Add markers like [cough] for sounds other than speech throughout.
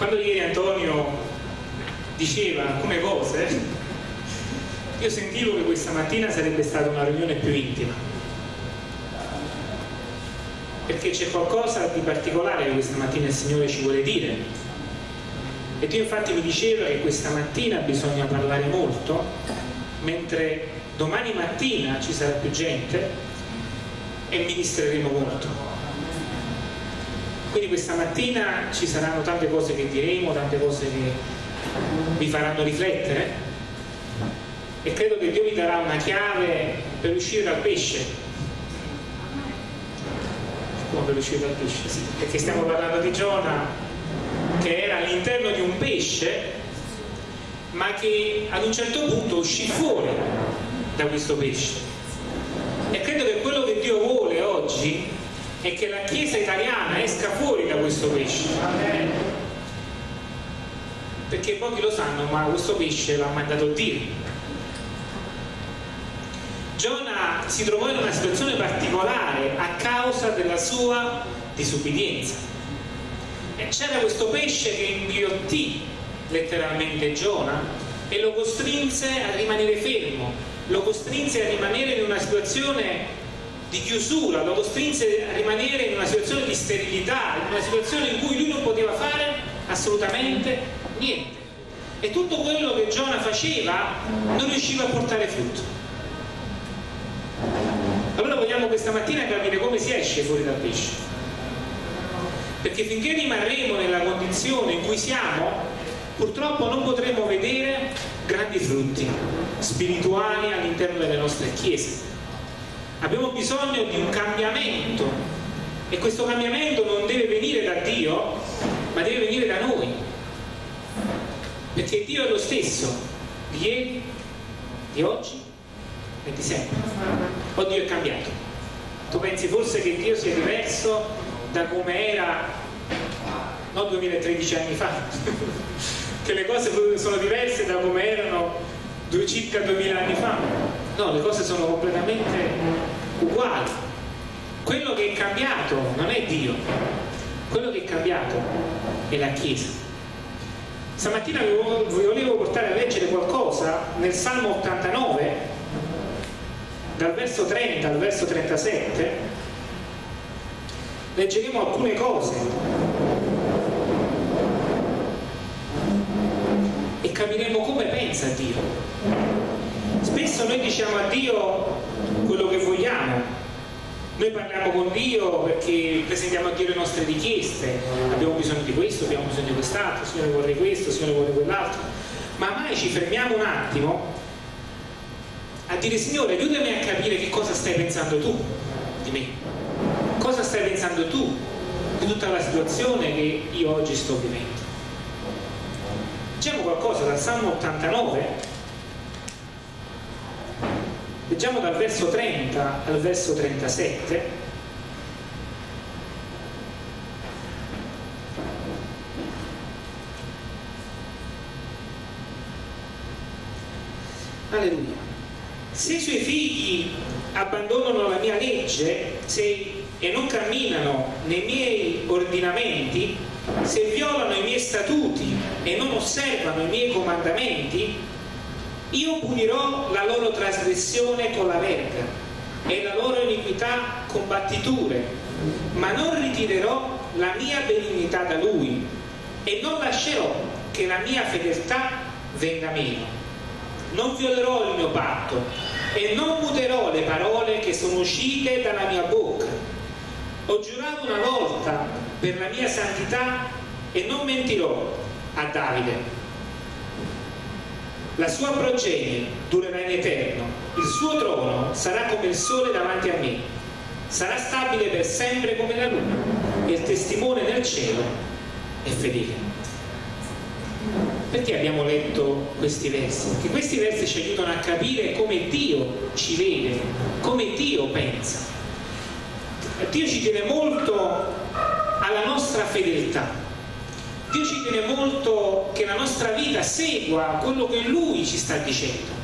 quando ieri Antonio diceva alcune cose, io sentivo che questa mattina sarebbe stata una riunione più intima. Perché c'è qualcosa di particolare che questa mattina il Signore ci vuole dire. E Dio infatti mi diceva che questa mattina bisogna parlare molto, mentre domani mattina ci sarà più gente e ministreremo molto. Quindi questa mattina ci saranno tante cose che diremo, tante cose che vi faranno riflettere e credo che Dio vi darà una chiave per uscire dal pesce. Come per uscire dal pesce? Sì, perché stiamo parlando di Giona che era all'interno di un pesce ma che ad un certo punto uscì fuori da questo pesce. E credo che quello che Dio vuole oggi e che la Chiesa italiana esca fuori da questo pesce. Perché pochi lo sanno, ma questo pesce l'ha mandato Dio. Giona si trovò in una situazione particolare a causa della sua disubbidienza. E c'era questo pesce che inghiottì letteralmente Giona e lo costrinse a rimanere fermo, lo costrinse a rimanere in una situazione di chiusura, lo costrinse a rimanere in una situazione di sterilità, in una situazione in cui lui non poteva fare assolutamente niente. E tutto quello che Giona faceva non riusciva a portare frutto. Allora vogliamo questa mattina capire come si esce fuori dal pesce. Perché finché rimarremo nella condizione in cui siamo, purtroppo non potremo vedere grandi frutti spirituali all'interno delle nostre chiese abbiamo bisogno di un cambiamento. E questo cambiamento non deve venire da Dio ma deve venire da noi. Perché Dio è lo stesso di ieri, di oggi e di sempre. O Dio è cambiato. Tu pensi forse che Dio sia diverso da come era non 2013 anni fa? [laughs] Che le cose sono diverse da come erano circa 2000 anni fa? No, le cose sono completamente uguali quello che è cambiato non è Dio. Quello che è cambiato è la Chiesa. Stamattina vi volevo portare a leggere qualcosa nel Salmo 89 dal verso 30 al verso 37 leggeremo alcune cose. E capiremo come pensa Dio. Spesso noi diciamo a Dio quello che vogliamo. Noi parliamo con Dio perché presentiamo a Dio le nostre richieste. Abbiamo bisogno di questo, abbiamo bisogno di quest'altro Signore vorrei questo, Signore vorrei quell'altro. Ma mai ci fermiamo un attimo a dire Signore aiutami a capire che cosa stai pensando tu di me. Cosa stai pensando tu di tutta la situazione che io oggi sto vivendo? Leggiamo qualcosa dal Salmo 89 Leggiamo dal verso 30 al verso 37. Alleluia. Se i suoi figli abbandonano la mia legge se, e non camminano nei miei ordinamenti, se violano i miei statuti e non osservano i miei comandamenti, io punirò la loro trasgressione con la verga e la loro iniquità con battiture, ma non ritirerò la mia benignità da lui e non lascerò che la mia fedeltà venga meno. Non violerò il mio patto e non muterò le parole che sono uscite dalla mia bocca. Ho giurato una volta per la mia santità e non mentirò a Davide la sua progenie durerà in eterno, il suo trono sarà come il sole davanti a me, sarà stabile per sempre come la luna e il testimone nel cielo è fedele. Perché abbiamo letto questi versi? Perché questi versi ci aiutano a capire come Dio ci vede, come Dio pensa. Dio ci tiene molto alla nostra fedeltà, Dio ci tiene molto che la nostra vita segua quello che Lui ci sta dicendo.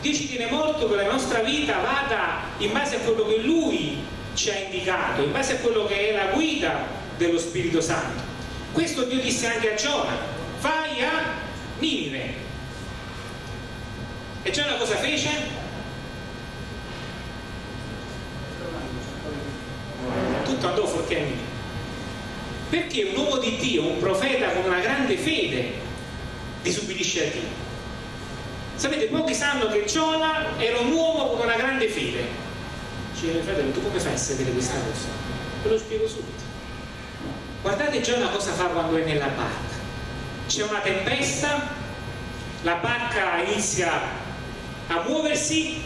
Dio ci tiene molto che la nostra vita vada in base a quello che Lui ci ha indicato, in base a quello che è la guida dello Spirito Santo. questo Dio disse anche a Giona vai a Ninive e Giona cosa fece? tutto andò fuorché a Ninive perché un uomo di Dio, un profeta con una grande fede disubbidisce a Dio? Sapete pochi sanno che Giona era un uomo con una grande fede. Dice fratello tu come fai a sapere questa cosa? ve lo spiego subito. Guardate Giona cosa fa quando è nella barca. C'è una tempesta la barca inizia a muoversi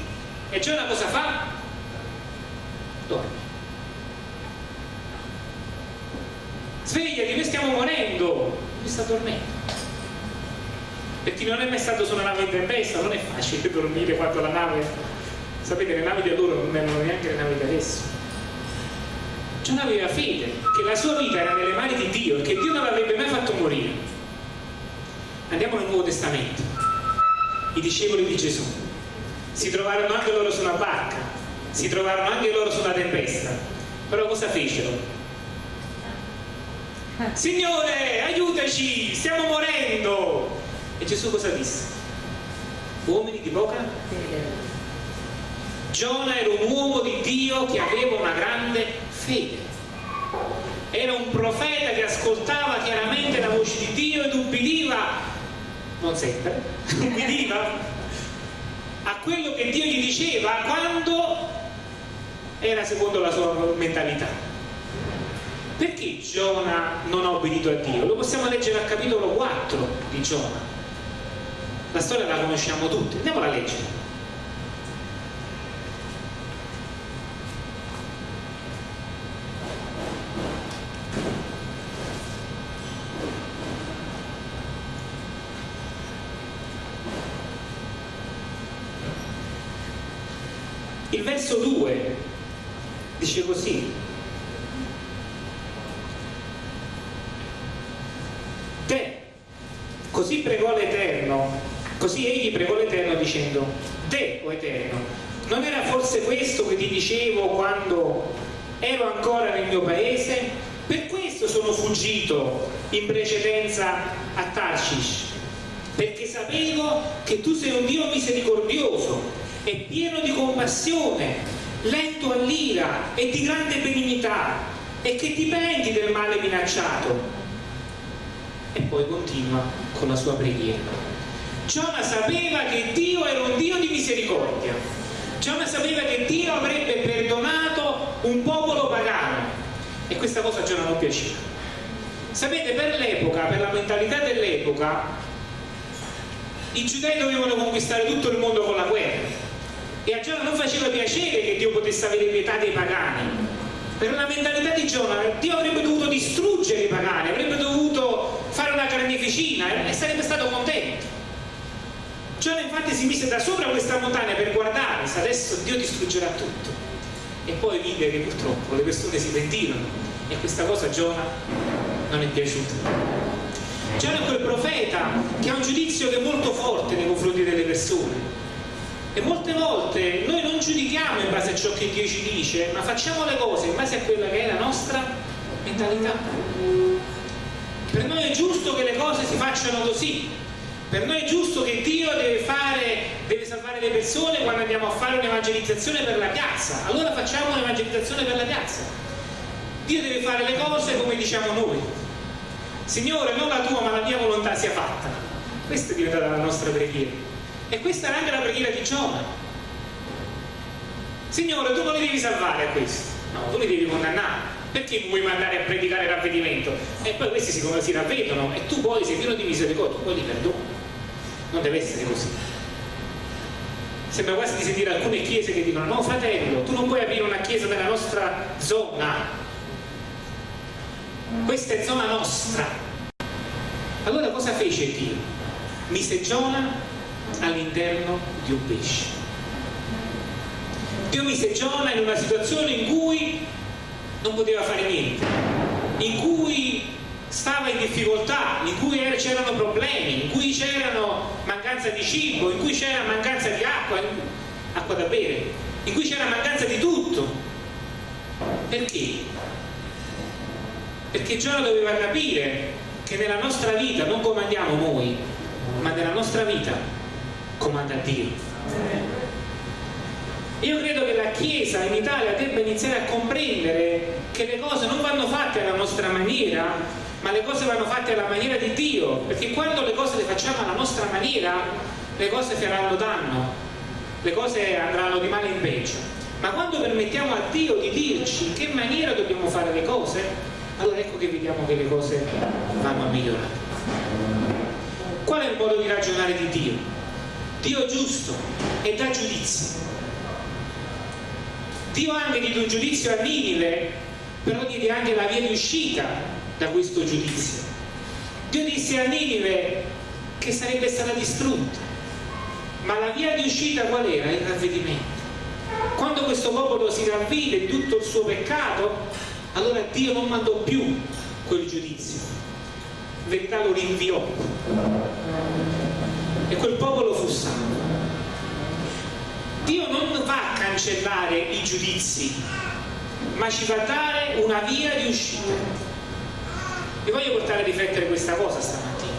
e Giona cosa fa? dorme svegliati, noi stiamo morendo. Lui sta dormendo. Per chi non è mai stato su una nave in tempesta non è facile dormire quando la nave sapete le navi di allora non erano neanche le navi di adesso. Giona aveva fede che la sua vita era nelle mani di Dio e che Dio non l'avrebbe mai fatto morire. Andiamo nel Nuovo Testamento. I discepoli di Gesù. Si trovarono anche loro su una barca si trovarono anche loro su una tempesta. Però cosa fecero? Signore, aiutaci, stiamo morendo. E Gesù cosa disse? Uomini di poca? Giona era un uomo di Dio che aveva una grande fede. Era un profeta che ascoltava chiaramente la voce di Dio ed ubbidiva, non sempre, [laughs] ubbidiva a quello che Dio gli diceva quando era secondo la sua mentalità. Perché Giona non ha obbedito a Dio? Lo possiamo leggere al capitolo 4 di Giona. La storia la conosciamo tutti, andiamola a leggere. Il verso 2 dice così, Così pregò l'Eterno, così egli pregò l'Eterno dicendo, Te, o Eterno, non era forse questo che ti dicevo quando ero ancora nel mio paese? Per questo sono fuggito in precedenza a Tarshish, perché sapevo che tu sei un Dio misericordioso e pieno di compassione, lento all'ira e di grande benignità, e che ti penti del male minacciato e poi continua con la sua preghiera. Giona sapeva che Dio era un Dio di misericordia. Giona sapeva che Dio avrebbe perdonato un popolo pagano e questa cosa a Giona non piaceva. Sapete, per l'epoca, per la mentalità dell'epoca, i giudei dovevano conquistare tutto il mondo con la guerra e a Giona non faceva piacere che Dio potesse avere pietà dei pagani. Per la mentalità di Giona, Dio avrebbe dovuto distruggere i pagani, avrebbe dovuto fare una carneficina e sarebbe stato contento. Giona infatti si mise da sopra questa montagna per guardare se adesso Dio distruggerà tutto. E poi vide che purtroppo le persone si pentirono e questa cosa a Giona non è piaciuta. Giona è quel profeta che ha un giudizio che è molto forte nei confronti delle persone. E molte volte noi non giudichiamo in base a ciò che Dio ci dice, ma facciamo le cose in base a quella che è la nostra mentalità. Per noi è giusto che le cose si facciano così. Per noi è giusto che Dio deve, fare, deve salvare le persone quando andiamo a fare un'evangelizzazione per la piazza. Allora facciamo un'evangelizzazione per la piazza. Dio deve fare le cose come diciamo noi. Signore, non la tua ma la mia volontà sia fatta. Questa è diventata la nostra preghiera. E questa era anche la preghiera di Giona. Signore, tu non li devi salvare a questo. No, tu li devi condannare perché vuoi mandare a predicare ravvedimento? E poi questi si, si ravvedono e tu poi sei pieno di misericordia, poi li perdoni. Non deve essere così. Sembra quasi di sentire alcune chiese che dicono no fratello, tu non puoi aprire una chiesa nella nostra zona. Questa è zona nostra. Allora cosa fece Dio? Mise Giona all'interno di un pesce. Dio mise Giona in una situazione in cui non poteva fare niente, in cui stava in difficoltà, in cui c'erano problemi, in cui c'erano mancanza di cibo, in cui c'era mancanza di acqua, acqua da bere, in cui c'era mancanza di tutto. Perché? Perché Giona doveva capire che nella nostra vita non comandiamo noi, ma nella nostra vita comanda Dio. Io credo che la Chiesa in Italia debba iniziare a comprendere che le cose non vanno fatte alla nostra maniera, ma le cose vanno fatte alla maniera di Dio, perché quando le cose le facciamo alla nostra maniera, le cose faranno danno, le cose andranno di male in peggio. Ma quando permettiamo a Dio di dirci in che maniera dobbiamo fare le cose, allora ecco che vediamo che le cose vanno a migliorare. Qual è il modo di ragionare di Dio? Dio giusto e dà giudizio. Dio anche diede un giudizio a Ninive, però diede anche la via di uscita da questo giudizio. Dio disse a Ninive che sarebbe stata distrutta, ma la via di uscita qual era? Il ravvedimento. Quando questo popolo si ravvide tutto il suo peccato, allora Dio non mandò più quel giudizio, in verità lo rinviò e quel popolo fu salvo. Dio non va a cancellare i giudizi, ma ci va a dare una via di uscita. Vi voglio portare a riflettere questa cosa stamattina,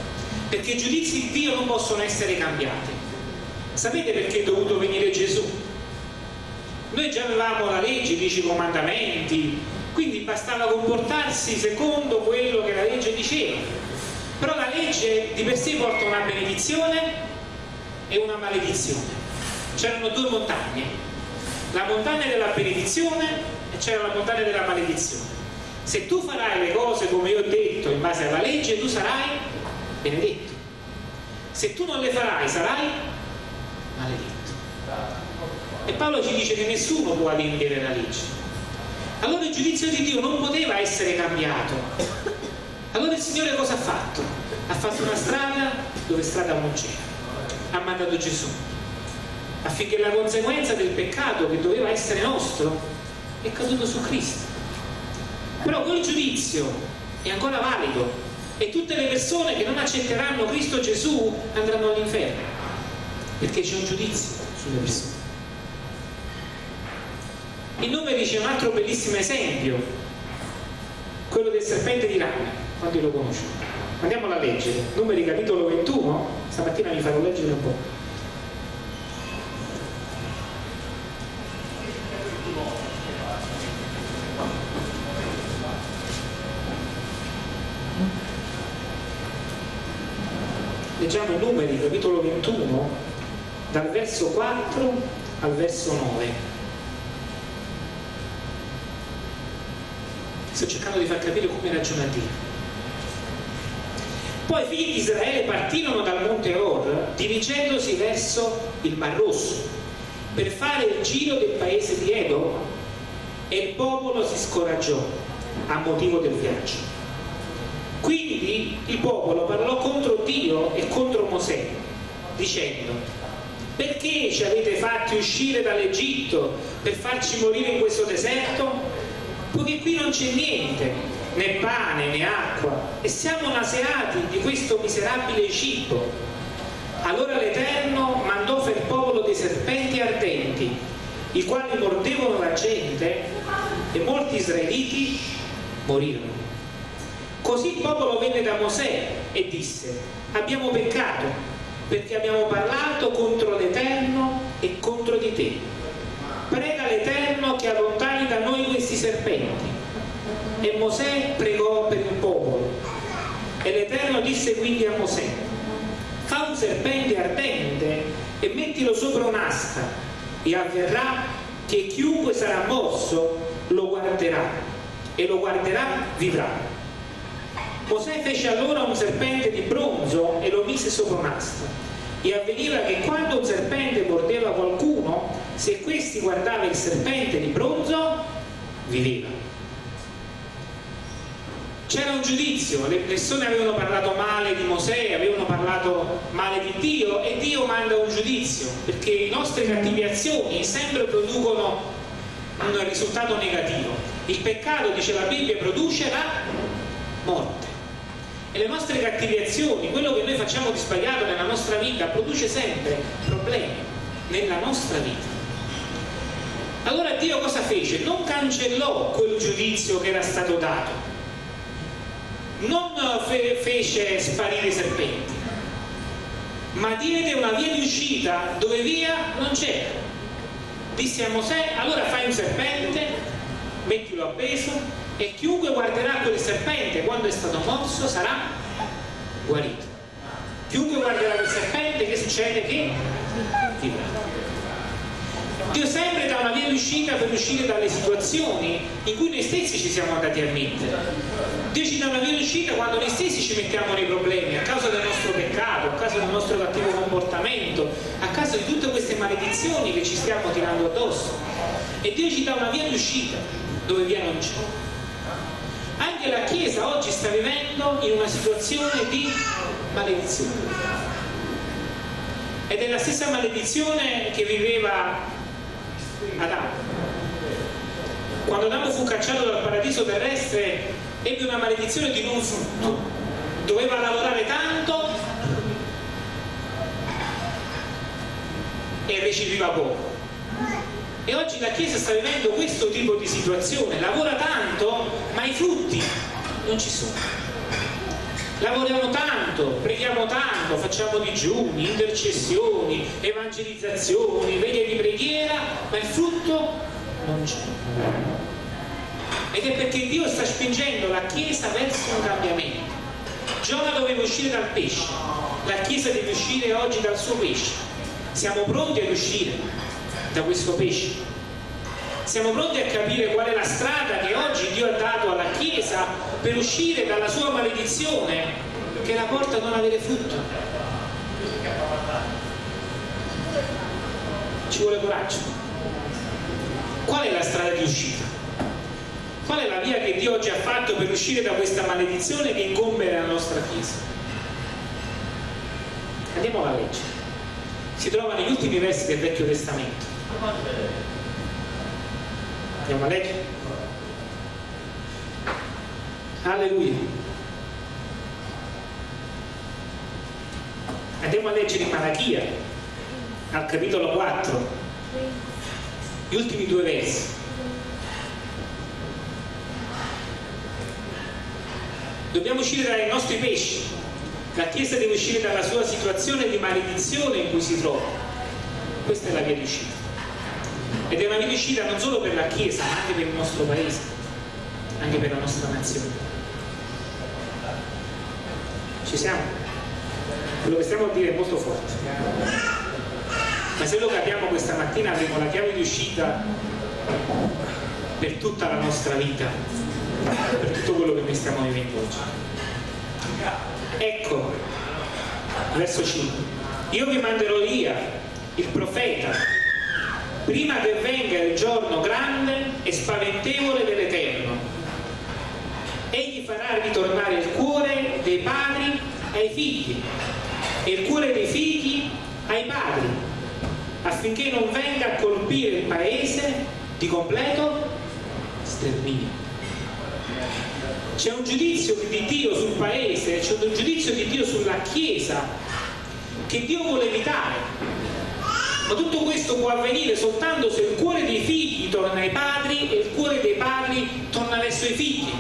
perché i giudizi di Dio non possono essere cambiati. Sapete perché è dovuto venire Gesù? Noi già avevamo la legge, i dieci comandamenti, quindi bastava comportarsi secondo quello che la legge diceva. Però la legge di per sé porta una benedizione e una maledizione c'erano due montagne, la montagna della benedizione e c'era la montagna della maledizione. Se tu farai le cose come io ho detto in base alla legge, tu sarai benedetto. Se tu non le farai, sarai maledetto. E Paolo ci dice che nessuno può adempiere la legge. Allora il giudizio di Dio non poteva essere cambiato. Allora il Signore cosa ha fatto? Ha fatto una strada dove strada non c'era. Ha mandato Gesù affinché la conseguenza del peccato che doveva essere nostro è caduto su Cristo. Però quel giudizio è ancora valido e tutte le persone che non accetteranno Cristo Gesù andranno all'inferno, perché c'è un giudizio sulle persone. Il nome dice un altro bellissimo esempio, quello del serpente di rame, quanti lo conoscono? Andiamolo a leggere, numeri capitolo 21, stamattina vi farò leggere un po'. leggiamo i numeri, capitolo 21, dal verso 4 al verso 9. Sto cercando di far capire come ragiona Dio. Poi i figli di Israele partirono dal monte Or, dirigendosi verso il Mar Rosso, per fare il giro del paese di Edo, e il popolo si scoraggiò a motivo del viaggio. Quindi il popolo parlò contro Dio e contro Mosè, dicendo, perché ci avete fatti uscire dall'Egitto per farci morire in questo deserto? Poiché qui non c'è niente, né pane né acqua, e siamo naseati di questo miserabile cibo. Allora l'Eterno mandò per popolo dei serpenti ardenti, i quali mordevano la gente, e molti israeliti morirono. Così il popolo venne da Mosè e disse, abbiamo peccato perché abbiamo parlato contro l'Eterno e contro di te. Prega l'Eterno che allontani da noi questi serpenti. E Mosè pregò per il popolo. E l'Eterno disse quindi a Mosè, fa un serpente ardente e mettilo sopra un'asta e avverrà che chiunque sarà mosso lo guarderà e lo guarderà vivrà. Mosè fece allora un serpente di bronzo e lo mise sopra un'asta. E avveniva che quando un serpente mordeva qualcuno, se questi guardava il serpente di bronzo, viveva. C'era un giudizio, le persone avevano parlato male di Mosè, avevano parlato male di Dio e Dio manda un giudizio, perché le nostre cattive azioni sempre producono un risultato negativo. Il peccato, dice la Bibbia, produce la morte e le nostre cattive azioni, quello che noi facciamo di sbagliato nella nostra vita, produce sempre problemi nella nostra vita. Allora Dio cosa fece? Non cancellò quel giudizio che era stato dato, non fe fece sparire i serpenti, ma diede una via di uscita dove via non c'era. Disse a Mosè, allora fai un serpente, mettilo appeso e chiunque guarderà quel serpente quando è stato morso sarà guarito. Chiunque guarderà quel serpente, che succede? Che vivrà. Dio sempre dà una via d'uscita per uscire dalle situazioni in cui noi stessi ci siamo andati a mettere. Dio ci dà una via d'uscita quando noi stessi ci mettiamo nei problemi a causa del nostro peccato, a causa del nostro cattivo comportamento, a causa di tutte queste maledizioni che ci stiamo tirando addosso. E Dio ci dà una via d'uscita dove via non c'è. Anche la Chiesa oggi sta vivendo in una situazione di maledizione. Ed è la stessa maledizione che viveva Adamo. Quando Adamo fu cacciato dal paradiso terrestre ebbe una maledizione di non frutto. Doveva lavorare tanto e recepiva poco. E oggi la Chiesa sta vivendo questo tipo di situazione, lavora tanto ma i frutti non ci sono. Lavoriamo tanto, preghiamo tanto, facciamo digiuni, intercessioni, evangelizzazioni, veglie di preghiera, ma il frutto non c'è. Ed è perché Dio sta spingendo la Chiesa verso un cambiamento. Giona doveva uscire dal pesce, la Chiesa deve uscire oggi dal suo pesce. Siamo pronti ad uscire da questo pesce siamo pronti a capire qual è la strada che oggi Dio ha dato alla Chiesa per uscire dalla sua maledizione che la porta a non avere frutto. Ci vuole coraggio. Qual è la strada di uscita? Qual è la via che Dio oggi ha fatto per uscire da questa maledizione che incombe nella nostra Chiesa? Andiamo alla legge. Si trova negli ultimi versi del Vecchio Testamento. Andiamo a leggere. Alleluia. Andiamo a leggere Malachia, al capitolo 4, gli ultimi due versi. Dobbiamo uscire dai nostri pesci. La Chiesa deve uscire dalla sua situazione di maledizione in cui si trova. Questa è la via di uscita ed è una uscita non solo per la Chiesa ma anche per il nostro paese anche per la nostra nazione. Ci siamo? quello che stiamo a dire è molto forte. Ma se lo capiamo questa mattina avremo la chiave di uscita per tutta la nostra vita per tutto quello che noi stiamo vivendo oggi. Ecco verso 5 io vi manderò via il profeta prima che venga il giorno grande e spaventevole dell'Eterno. Egli farà ritornare il cuore dei padri ai figli e il cuore dei figli ai padri, affinché non venga a colpire il paese di completo sterminio. C'è un giudizio di Dio sul paese, c'è un giudizio di Dio sulla Chiesa che Dio vuole evitare ma tutto questo può avvenire soltanto se il cuore dei figli torna ai padri e il cuore dei padri torna verso i figli.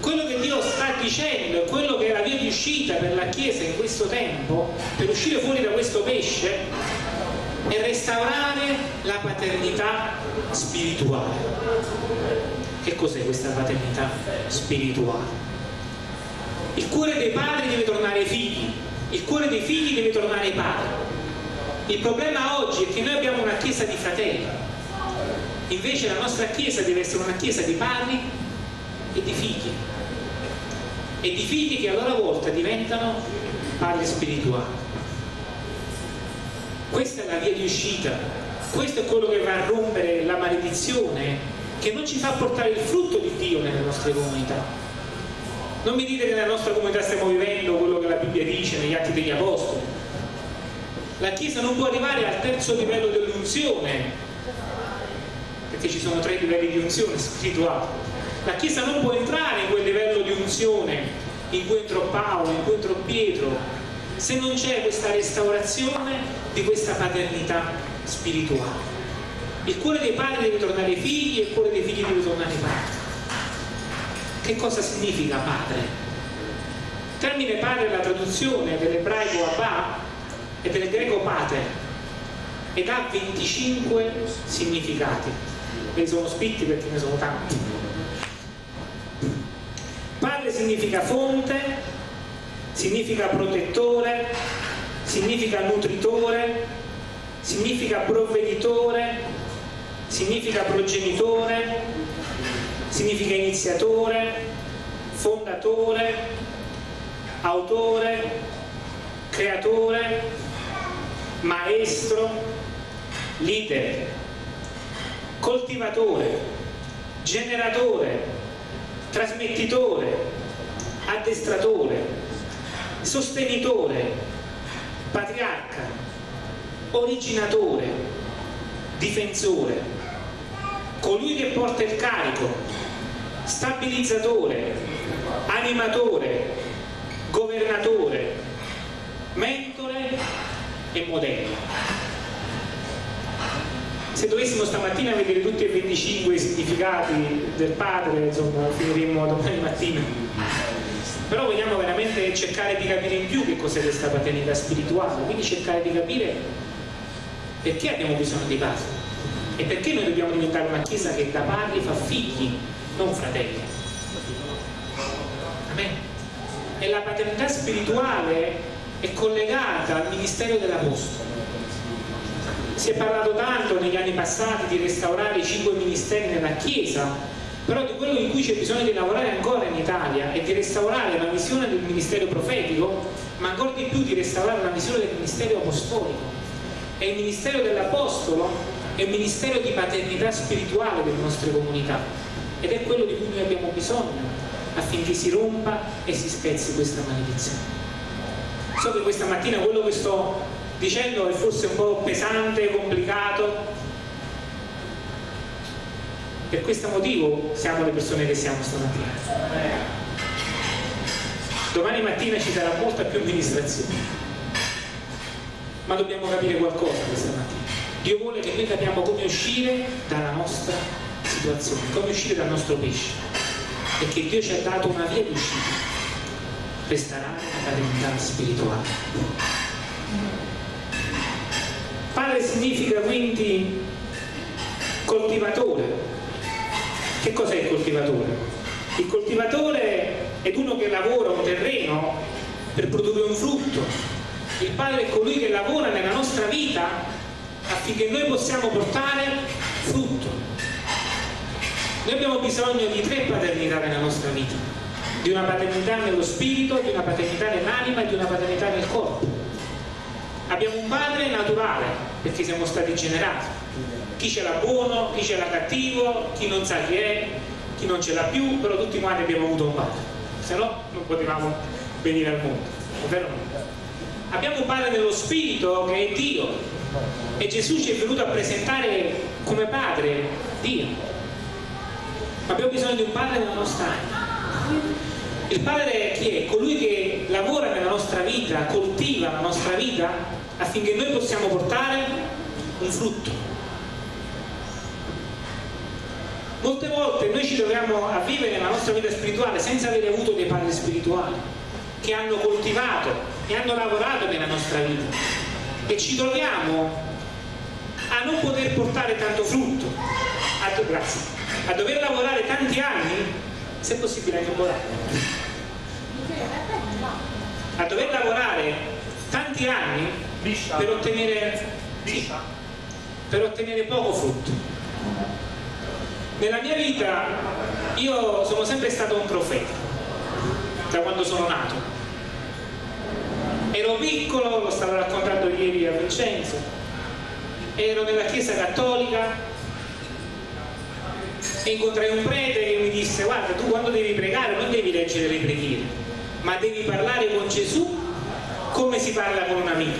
Quello che Dio sta dicendo quello che è la via di uscita per la Chiesa in questo tempo, per uscire fuori da questo pesce, è restaurare la paternità spirituale. Che cos'è questa paternità spirituale? Il cuore dei padri deve tornare ai figli, il cuore dei figli deve tornare ai padri il problema oggi è che noi abbiamo una chiesa di fratelli, invece la nostra chiesa deve essere una chiesa di padri e di figli, e di figli che a loro volta diventano padri spirituali. Questa è la via di uscita, questo è quello che va a rompere la maledizione che non ci fa portare il frutto di Dio nelle nostre comunità. Non mi dite che nella nostra comunità stiamo vivendo quello che la Bibbia dice negli atti degli Apostoli, la Chiesa non può arrivare al terzo livello dell'unzione, perché ci sono tre livelli di unzione spirituale. La Chiesa non può entrare in quel livello di unzione in cui entrò Paolo, in cui entrò Pietro, se non c'è questa restaurazione di questa paternità spirituale. Il cuore dei padri deve tornare ai figli e il cuore dei figli deve tornare ai padri. Che cosa significa padre? termine padre è la traduzione dell'ebraico Abba e del greco pater ed ha 25 significati. Ve sono scritti perché ne sono tanti. Padre significa fonte, significa protettore, significa nutritore, significa provveditore, significa progenitore, significa iniziatore, fondatore, autore, creatore, maestro, leader, coltivatore, generatore, trasmettitore, addestratore, sostenitore, patriarca, originatore, difensore, colui che porta il carico, stabilizzatore, animatore, governatore, mentore e modello. Se dovessimo stamattina vedere tutti e 25 i significati del padre, insomma, finiremmo domani mattina. Però vogliamo veramente cercare di capire in più che cos'è questa paternità spirituale, quindi cercare di capire perché abbiamo bisogno di padre e perché noi dobbiamo diventare una chiesa che da padri fa figli, non fratelli. Amen. E la paternità spirituale è collegata al ministero dell'Apostolo. Si è parlato tanto negli anni passati di restaurare i cinque ministeri nella Chiesa, però di quello in cui c'è bisogno di lavorare ancora in Italia è di restaurare la visione del ministero profetico, ma ancora di più di restaurare la visione del ministero apostolico. E il ministero dell'Apostolo è un ministero di paternità spirituale delle nostre comunità ed è quello di cui noi abbiamo bisogno affinché si rompa e si spezzi questa maledizione. So che questa mattina quello che sto dicendo è forse un po' pesante, complicato, per questo motivo siamo le persone che siamo stamattina. Domani mattina ci sarà molta più amministrazione, ma dobbiamo capire qualcosa questa mattina. Dio vuole che noi capiamo come uscire dalla nostra situazione, come uscire dal nostro pesce, perché Dio ci ha dato una via d'uscita, restaurare la paternità spirituale. Padre significa quindi coltivatore. Che cos'è il coltivatore? Il coltivatore è uno che lavora un terreno per produrre un frutto. Il padre è colui che lavora nella nostra vita affinché noi possiamo portare frutto. Noi abbiamo bisogno di tre paternità nella nostra vita, di una paternità nello spirito, di una paternità nell'anima e di una paternità nel corpo. Abbiamo un padre naturale, perché siamo stati generati. Chi ce l'ha buono, chi ce l'ha cattivo, chi non sa chi è, chi non ce l'ha più, però tutti quanti abbiamo avuto un padre, se no non potevamo venire al mondo, è vero? Abbiamo un padre nello spirito che è Dio, e Gesù ci è venuto a presentare come padre Dio abbiamo bisogno di un padre nella nostra anima il padre chi è? colui che lavora nella nostra vita coltiva la nostra vita affinché noi possiamo portare un frutto molte volte noi ci troviamo a vivere la nostra vita spirituale senza avere avuto dei padri spirituali che hanno coltivato e hanno lavorato nella nostra vita e ci troviamo a non poter portare tanto frutto, a, grazie, a dover lavorare tanti anni, se possibile anche un po' a dover lavorare tanti anni per ottenere, per ottenere poco frutto. Nella mia vita io sono sempre stato un profeta, da quando sono nato. Ero piccolo, lo stavo raccontando ieri a Vincenzo, ero nella chiesa cattolica e incontrai un prete che mi disse guarda tu quando devi pregare non devi leggere le preghiere, ma devi parlare con Gesù come si parla con un amico.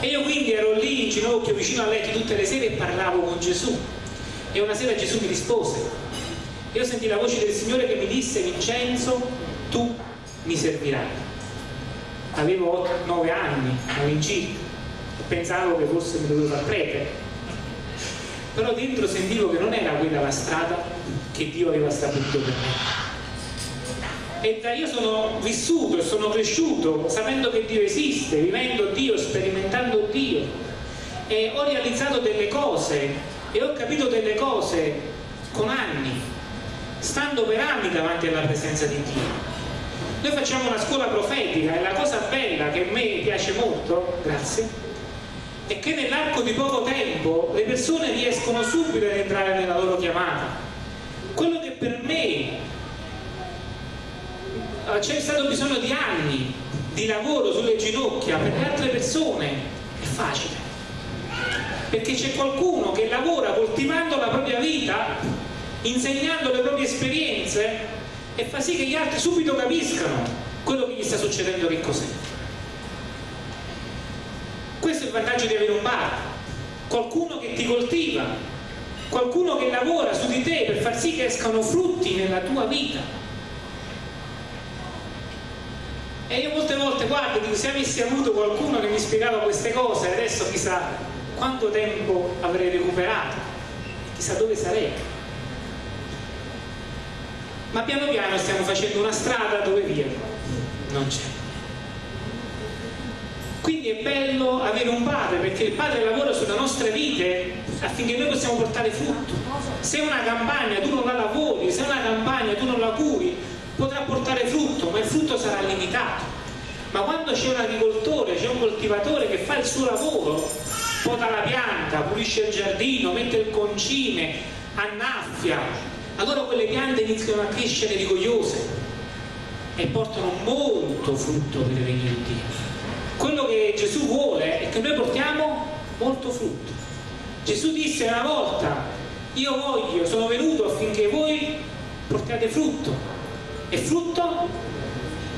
E io quindi ero lì in ginocchio vicino a letto tutte le sere e parlavo con Gesù. E una sera Gesù mi rispose. Io sentì la voce del Signore che mi disse Vincenzo, tu mi servirai avevo 9 anni all'incirca e pensavo che forse mi dovevo far prete però dentro sentivo che non era quella la strada che Dio aveva stabilito per me E da io sono vissuto e sono cresciuto sapendo che Dio esiste, vivendo Dio, sperimentando Dio. E ho realizzato delle cose e ho capito delle cose con anni, stando per anni davanti alla presenza di Dio. Noi facciamo una scuola profetica e la cosa bella che a me piace molto, grazie, è che nell'arco di poco tempo le persone riescono subito ad entrare nella loro chiamata. Quello che per me eh, c'è stato bisogno di anni di lavoro sulle ginocchia, per le altre persone è facile. Perché c'è qualcuno che lavora coltivando la propria vita, insegnando le proprie esperienze e fa sì che gli altri subito capiscano quello che gli sta succedendo che cos'è. Questo è il vantaggio di avere un bar, qualcuno che ti coltiva, qualcuno che lavora su di te per far sì che escano frutti nella tua vita. E io molte volte guardo, dico, se avessi avuto qualcuno che mi spiegava queste cose, adesso chissà quanto tempo avrei recuperato, chissà dove sarei. Ma piano piano stiamo facendo una strada dove via. Non c'è quindi è bello avere un padre perché il padre lavora sulle nostre vite affinché noi possiamo portare frutto. Se una campagna tu non la lavori se una campagna tu non la curi potrà portare frutto ma il frutto sarà limitato. Ma quando c'è un agricoltore c'è un coltivatore che fa il suo lavoro pota la pianta, pulisce il giardino mette il concime annaffia. Allora quelle piante iniziano a crescere rigogliose e portano molto frutto per il regno di Dio. Quello che Gesù vuole è che noi portiamo molto frutto. Gesù disse una volta, io voglio, sono venuto affinché voi portiate frutto e frutto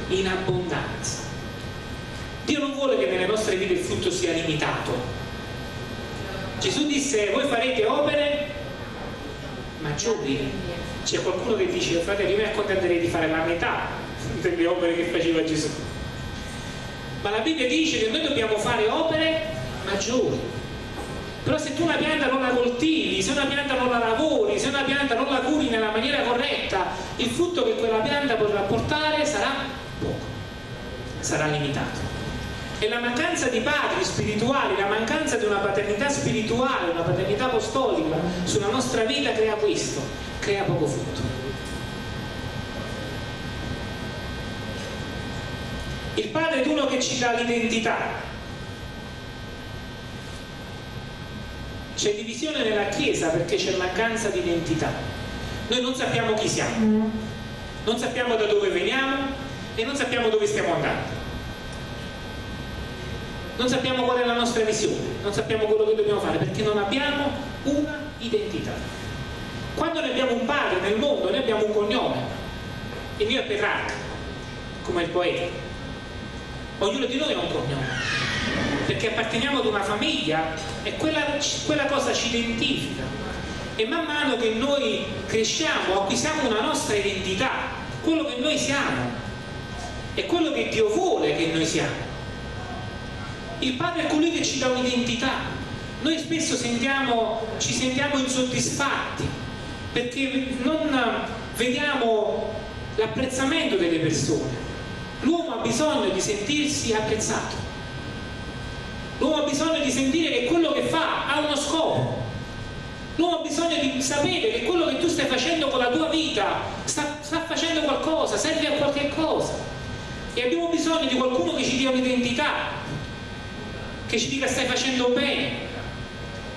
in abbondanza. Dio non vuole che nelle nostre vite il frutto sia limitato. Gesù disse, voi farete opere maggiori. C'è qualcuno che dice, fratello, io mi accontenterei di fare la metà delle opere che faceva Gesù. Ma la Bibbia dice che noi dobbiamo fare opere maggiori. Però se tu una pianta non la coltivi, se una pianta non la lavori, se una pianta non la curi nella maniera corretta, il frutto che quella pianta potrà portare sarà poco, sarà limitato. E la mancanza di padri spirituali, la mancanza di una paternità spirituale, una paternità apostolica sulla nostra vita crea questo, crea poco frutto. Il padre è uno che ci dà l'identità. C'è divisione nella Chiesa perché c'è mancanza di identità. Noi non sappiamo chi siamo, non sappiamo da dove veniamo e non sappiamo dove stiamo andando non sappiamo qual è la nostra visione, non sappiamo quello che dobbiamo fare perché non abbiamo una identità. Quando noi abbiamo un padre nel mondo, noi abbiamo un cognome, il mio è Petrarca, come il poeta. Ognuno di noi ha un cognome, perché apparteniamo ad una famiglia e quella, quella cosa ci identifica. E man mano che noi cresciamo, acquisiamo una nostra identità, quello che noi siamo, è quello che Dio vuole che noi siamo. Il padre è colui che ci dà un'identità. Noi spesso sentiamo, ci sentiamo insoddisfatti perché non vediamo l'apprezzamento delle persone l'uomo ha bisogno di sentirsi apprezzato. L'uomo ha bisogno di sentire che quello che fa ha uno scopo. L'uomo ha bisogno di sapere che quello che tu stai facendo con la tua vita sta, sta facendo qualcosa, serve a qualche cosa. E abbiamo bisogno di qualcuno che ci dia un'identità che ci dica stai facendo bene,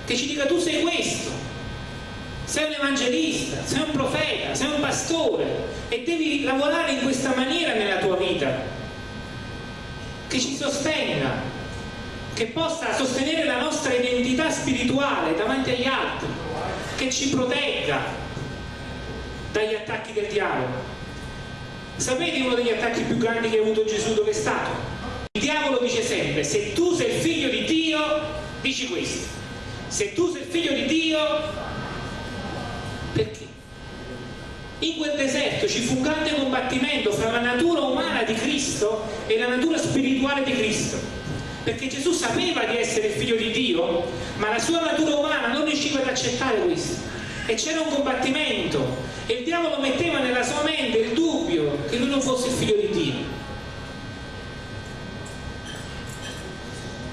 che ci dica tu sei questo, sei un evangelista, sei un profeta, sei un pastore e devi lavorare in questa maniera nella tua vita, che ci sostenga, che possa sostenere la nostra identità spirituale davanti agli altri, che ci protegga dagli attacchi del diavolo. Sapete uno degli attacchi più grandi che ha avuto Gesù dove è stato? Il diavolo dice sempre, se tu sei il figlio di Dio, dici questo. Se tu sei il figlio di Dio, perché? In quel deserto ci fu un grande combattimento fra la natura umana di Cristo e la natura spirituale di Cristo. Perché Gesù sapeva di essere il figlio di Dio, ma la sua natura umana non riusciva ad accettare questo. e c'era un combattimento e il diavolo metteva nella sua mente il dubbio che lui non fosse il figlio di Dio.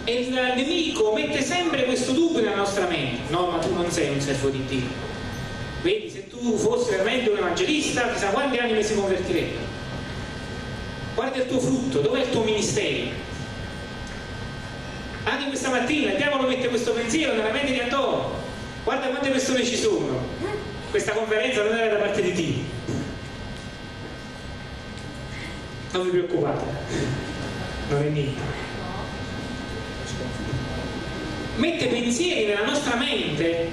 E il nemico mette sempre questo dubbio nella nostra mente. No, ma tu non sei un servo di Dio. Vedi, tu fossi veramente un evangelista, chissà quanti anime si convertirebbero. Guarda il tuo frutto, dov'è il tuo ministero? Anche questa mattina il diavolo mette questo pensiero nella mente di Antonio. Guarda quante persone ci sono. Questa conferenza non era da parte di Dio non vi preoccupate non è niente. Mette pensieri nella nostra mente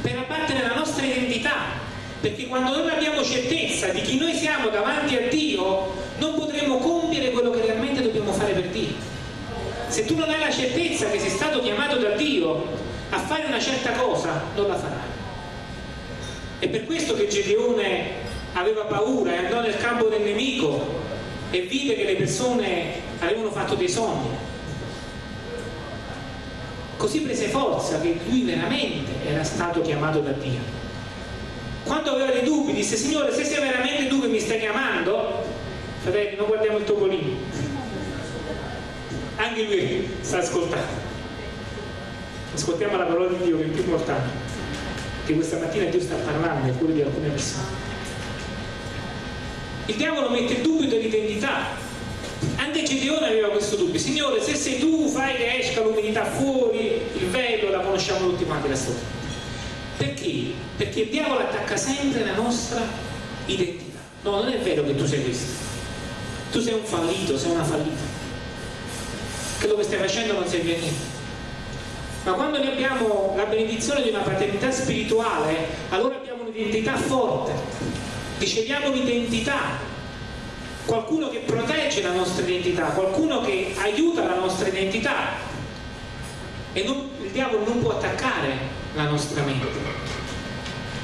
per abbattere la nostra identità perché quando non abbiamo certezza di chi noi siamo davanti a Dio non potremo compiere quello che realmente dobbiamo fare per Dio se tu non hai la certezza che sei stato chiamato da Dio a fare una certa cosa non la farai. È per questo che Gedeone aveva paura e andò nel campo del nemico e vide che le persone avevano fatto dei sogni. Così prese forza che lui veramente era stato chiamato da Dio. Quando aveva dei dubbi disse Signore se sei veramente tu che mi stai chiamando, fratelli non guardiamo il topolino. Anche lui sta ascoltando. Ascoltiamo la parola di Dio che è più importante che questa mattina Dio sta parlando nel cuore di alcune persone. Il diavolo mette il dubbio dell'identità. Anche Gedeone aveva questo dubbio. Signore se sei tu fai che esca l'umidità fuori il velo la conosciamo tutti quanti la storia perché? perché il diavolo attacca sempre la nostra identità. No non è vero che tu sei questo. Tu sei un fallito sei una fallita. Quello che stai facendo non serve a niente. Ma quando noi abbiamo la benedizione di una paternità spirituale allora abbiamo un'identità forte. Riceviamo un'identità. Qualcuno che protegge la nostra identità qualcuno che aiuta la nostra identità. E non, il diavolo non può attaccare la nostra mente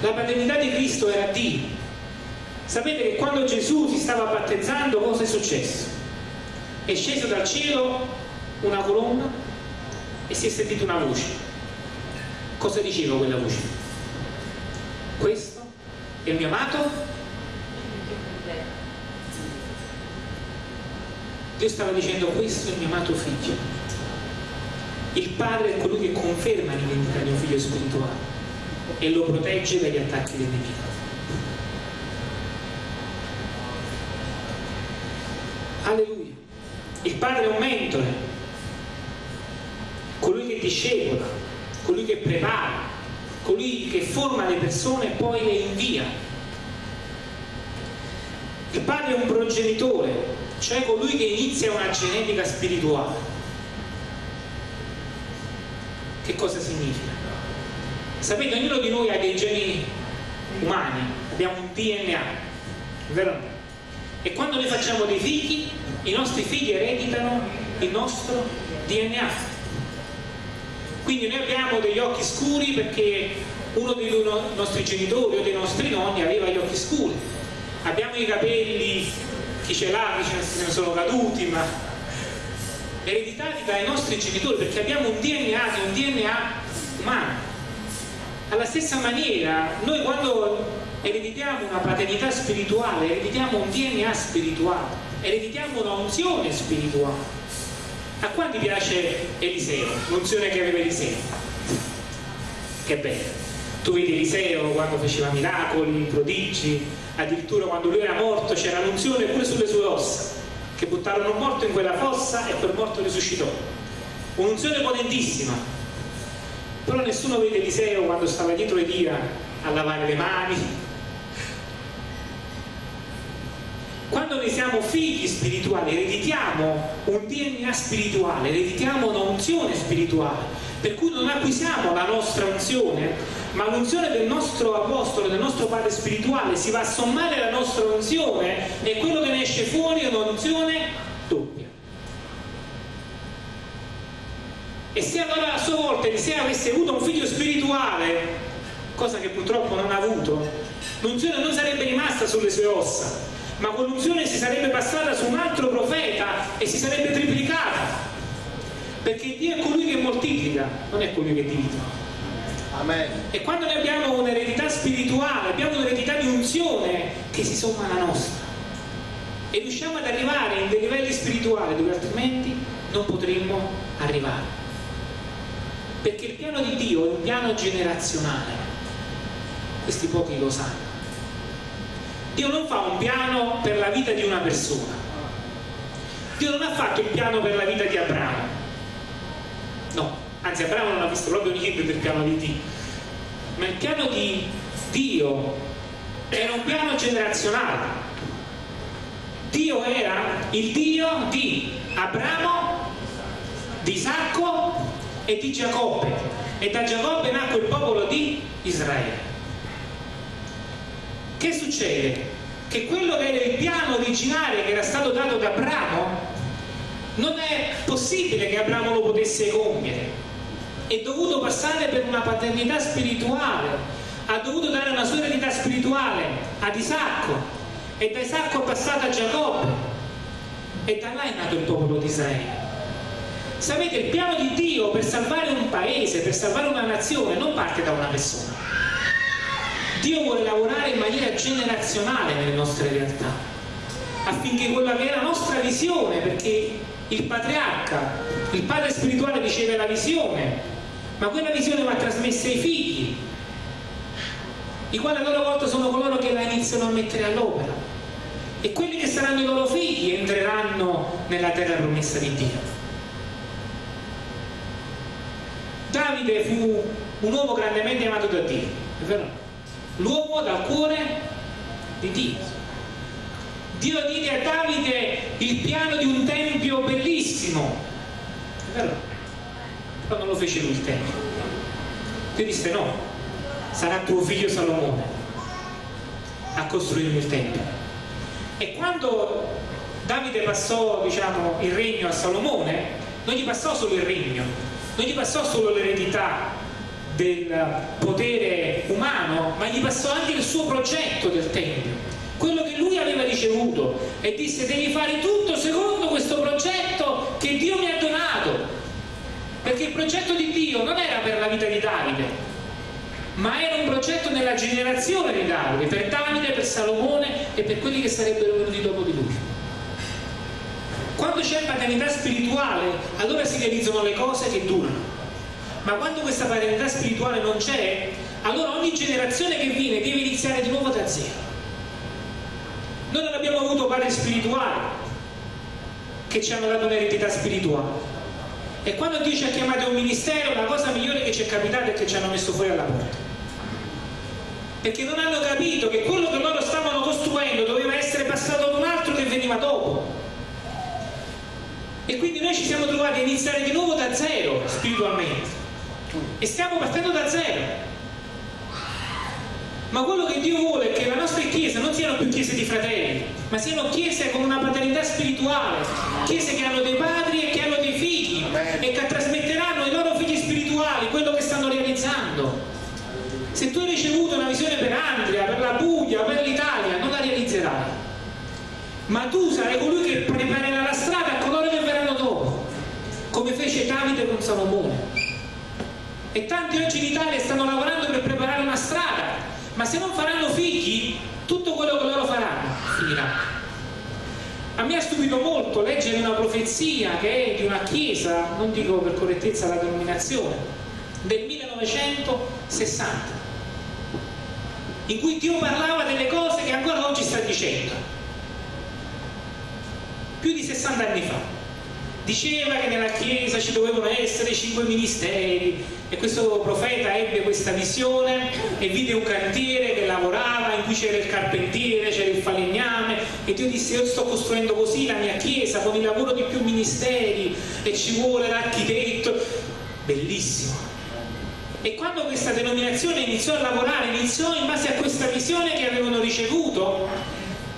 la paternità di Cristo era Dio sapete che quando Gesù si stava battezzando cosa è successo? è sceso dal cielo una colonna e si è sentita una voce. Cosa diceva quella voce? Questo è il mio amato? Dio stava dicendo questo è il mio amato figlio. Il padre è colui che conferma l'identità di un figlio spirituale e lo protegge dagli attacchi del nemico. Alleluia. Il padre è un mentore, colui che discepola, colui che prepara, colui che forma le persone e poi le invia. Il padre è un progenitore, cioè colui che inizia una genetica spirituale. Che cosa significa? Sapete, ognuno di noi ha dei geni umani, abbiamo un DNA, vero? E quando noi facciamo dei figli, i nostri figli ereditano il nostro DNA quindi noi abbiamo degli occhi scuri perché uno dei nostri genitori o dei nostri nonni aveva gli occhi scuri abbiamo i capelli chi ce l'ha, chi ce ne sono caduti ma ereditati dai nostri genitori perché abbiamo un DNA è un DNA umano alla stessa maniera noi quando ereditiamo una paternità spirituale ereditiamo un DNA spirituale ereditiamo una unzione spirituale a quanti piace Eliseo? L'unzione che aveva Eliseo? Che bello! Tu vedi Eliseo quando faceva miracoli, prodigi, addirittura quando lui era morto c'era l'unzione pure sulle sue ossa, che buttarono morto in quella fossa e quel morto risuscitò. Un'unzione potentissima. Però nessuno vede Eliseo quando stava dietro Elia a lavare le mani, quando noi siamo figli spirituali ereditiamo un DNA spirituale ereditiamo un'unzione spirituale per cui non acquisiamo la nostra unzione ma l'unzione del nostro apostolo del nostro padre spirituale si va a sommare alla nostra unzione e quello che ne esce fuori è un'unzione doppia. E se allora a sua volta Eliseo avesse avuto un figlio spirituale cosa che purtroppo non ha avuto l'unzione non sarebbe rimasta sulle sue ossa ma quell'unzione si sarebbe passata su un altro profeta e si sarebbe triplicata perché Dio è colui che moltiplica non è colui che divide Amen. E quando noi abbiamo un'eredità spirituale, abbiamo un'eredità di unzione che si somma alla nostra. E riusciamo ad arrivare in dei livelli spirituali dove altrimenti non potremmo arrivare. Perché il piano di Dio è un piano generazionale. Questi pochi lo sanno. Dio non fa un piano per la vita di una persona. Dio non ha fatto il piano per la vita di Abramo. Anzi Abramo non ha visto proprio niente del piano di Dio. Ma il piano di Dio era un piano generazionale. Dio era il Dio di Abramo, di Isacco e di Giacobbe. E da Giacobbe nacque il popolo di Israele. Che succede? Che quello che era il piano originale che era stato dato da Abramo non è possibile che Abramo lo potesse compiere. È dovuto passare per una paternità spirituale, ha dovuto dare una sua eredità spirituale ad Isacco e da Isacco è passato a Giacobbe e da là è nato il popolo di Israele. Sapete, il piano di Dio per salvare un paese, per salvare una nazione, non parte da una persona Dio vuole lavorare in maniera generazionale nelle nostre realtà, affinché quella che è la nostra visione, perché il patriarca, il padre spirituale riceve la visione, ma quella visione va trasmessa ai figli, i quali a loro volta sono coloro che la iniziano a mettere all'opera. E quelli che saranno i loro figli entreranno nella terra promessa di Dio. Davide fu un uomo grandemente amato da Dio, è vero? l'uomo dal cuore di Dio. Dio diede a Davide il piano di un tempio bellissimo, è vero? Non lo fece lui il tempio. Dio disse no, sarà tuo figlio Salomone a costruirmi il tempio. E quando Davide passò diciamo, il regno a Salomone, non gli passò solo il regno, non gli passò solo l'eredità, del potere umano, ma gli passò anche il suo progetto del Tempio, quello che lui aveva ricevuto e disse devi fare tutto secondo questo progetto che Dio mi ha donato, perché il progetto di Dio non era per la vita di Davide, ma era un progetto nella generazione di Davide, per Davide, per Salomone e per quelli che sarebbero venuti dopo di lui. Quando c'è paternità spirituale, allora si realizzano le cose che durano. Ma quando questa paternità spirituale non c'è allora ogni generazione che viene deve iniziare di nuovo da zero. Noi non abbiamo avuto padri spirituali che ci hanno dato un'eredità spirituale e quando Dio ci ha chiamato a un ministero la cosa migliore che ci è capitata è che ci hanno messo fuori alla porta perché non hanno capito che quello che loro stavano costruendo doveva essere passato ad un altro che veniva dopo. E quindi noi ci siamo trovati a iniziare di nuovo da zero spiritualmente. E stiamo partendo da zero. Ma quello che Dio vuole è che le nostre chiese non siano più chiese di fratelli ma siano chiese con una paternità spirituale. Chiese che hanno dei padri e che hanno dei figli e che trasmetteranno ai loro figli spirituali quello che stanno realizzando. Se tu hai ricevuto una visione per Andria, per la Puglia, per l'Italia non la realizzerai. Ma tu sarai colui che preparerà la strada a coloro che verranno dopo come fece Davide con Salomone. E tanti oggi in Italia stanno lavorando per preparare una strada ma se non faranno figli tutto quello che loro faranno finirà a me ha stupito molto leggere una profezia che è di una chiesa non dico per correttezza la denominazione del 1960 in cui Dio parlava delle cose che ancora oggi sta dicendo. Più di 60 anni fa diceva che nella Chiesa ci dovevano essere cinque ministeri e questo profeta ebbe questa visione e vide un cantiere che lavorava in cui c'era il carpentiere, c'era il falegname e Dio disse io sto costruendo così la mia Chiesa con il lavoro di più ministeri e ci vuole l'architetto. Bellissimo. E quando questa denominazione iniziò a lavorare iniziò in base a questa visione che avevano ricevuto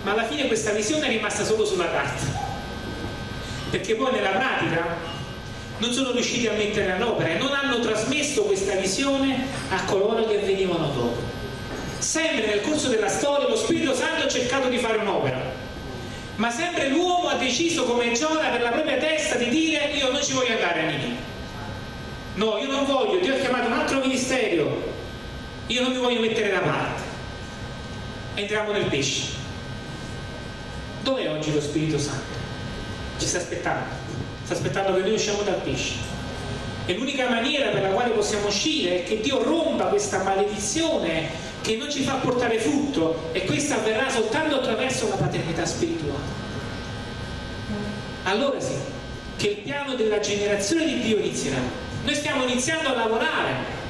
ma alla fine questa visione è rimasta solo sulla carta. Perché poi nella pratica non sono riusciti a mettere all'opera e non hanno trasmesso questa visione a coloro che venivano dopo. Sempre nel corso della storia lo Spirito Santo ha cercato di fare un'opera, ma sempre l'uomo ha deciso come Giona per la propria testa di dire io non ci voglio andare a Nini. No, io non voglio, Dio ha chiamato un altro ministero, io non mi voglio mettere da parte. Entriamo nel pesce. Dov'è oggi lo Spirito Santo? Ci sta aspettando. Sta aspettando che noi usciamo dal pesce. E l'unica maniera per la quale possiamo uscire è che Dio rompa questa maledizione che non ci fa portare frutto e questo avverrà soltanto attraverso la paternità spirituale. Allora sì, che il piano della generazione di Dio inizierà. Noi stiamo iniziando a lavorare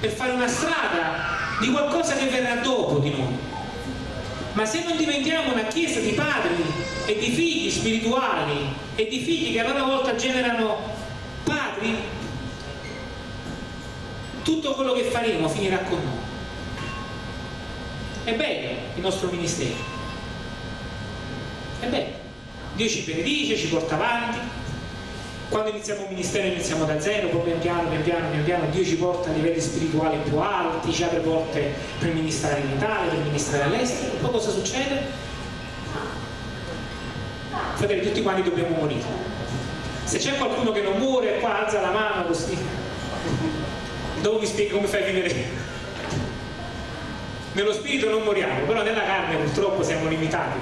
per fare una strada di qualcosa che verrà dopo di noi. Ma se non diventiamo una chiesa di padri e di figli spirituali e di figli che a loro volta generano padri, tutto quello che faremo finirà con noi. È bello il nostro ministero. È bello. Dio ci benedice, ci porta avanti. Quando iniziamo un ministero iniziamo da zero, poi pian piano, pian piano, pian piano, Dio ci porta a livelli spirituali più alti, ci apre porte per ministrare in Italia, per ministrare all'estero. Poi cosa succede? Fratelli, tutti quanti dobbiamo morire. Se c'è qualcuno che non muore, qua alza la mano così. Dopo vi spiego come fai a vivere nello spirito non moriamo, però nella carne purtroppo siamo limitati.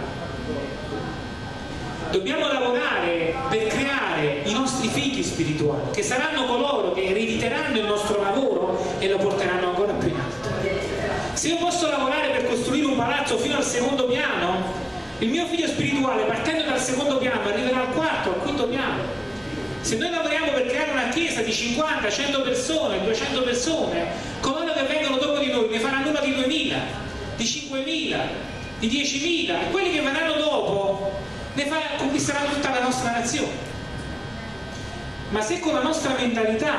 Dobbiamo lavorare per creare i nostri figli spirituali, che saranno coloro che erediteranno il nostro lavoro e lo porteranno ancora più in alto. Se io posso lavorare per costruire un palazzo fino al secondo piano, il mio figlio spirituale partendo dal secondo piano arriverà al quarto, al quinto piano. Se noi lavoriamo per creare una chiesa di 50, 100 persone, 200 persone, coloro che vengono dopo di noi ne faranno una di 2000, di 5000, di 10.000 e quelli che verranno dopo ne fa, conquisteranno tutta la nostra nazione. Ma se con la nostra mentalità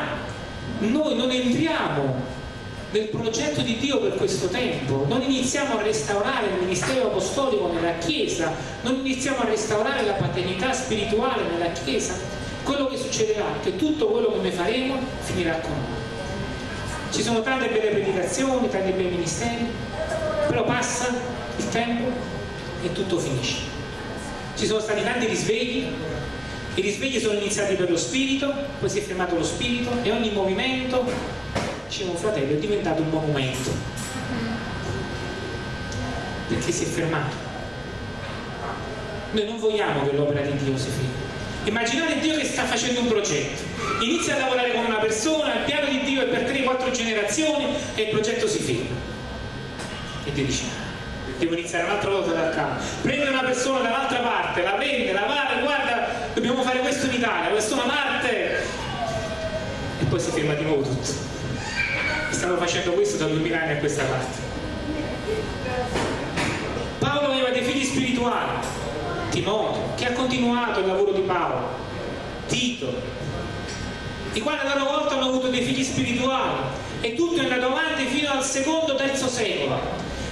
noi non entriamo nel progetto di Dio per questo tempo, non iniziamo a restaurare il ministero apostolico nella Chiesa, non iniziamo a restaurare la paternità spirituale nella Chiesa, quello che succederà è che tutto quello che noi faremo finirà con noi. Ci sono tante belle predicazioni, tanti bei ministeri, però passa il tempo e tutto finisce. Ci sono stati tanti risvegli, i risvegli sono iniziati per lo spirito, poi si è fermato lo spirito e ogni movimento, un fratello, è diventato un monumento. Perché si è fermato. Noi non vogliamo che l'opera di Dio si fermi Immaginate Dio che sta facendo un progetto, inizia a lavorare con una persona, il piano di Dio è per 3-4 generazioni e il progetto si ferma. E Dio dice, devo iniziare un'altra volta dal capo. Prende una persona dall'altra parte, la prende, la va, guarda, dobbiamo fare questo in Italia, questo una parte. E poi si ferma di nuovo tutto. Stiamo facendo questo da 2000 anni a questa parte. Paolo aveva dei figli spirituali, Timoteo, che ha continuato il lavoro di Paolo, Tito, i quali a loro volta hanno avuto dei figli spirituali e tutto è andato avanti fino al secondo terzo secolo.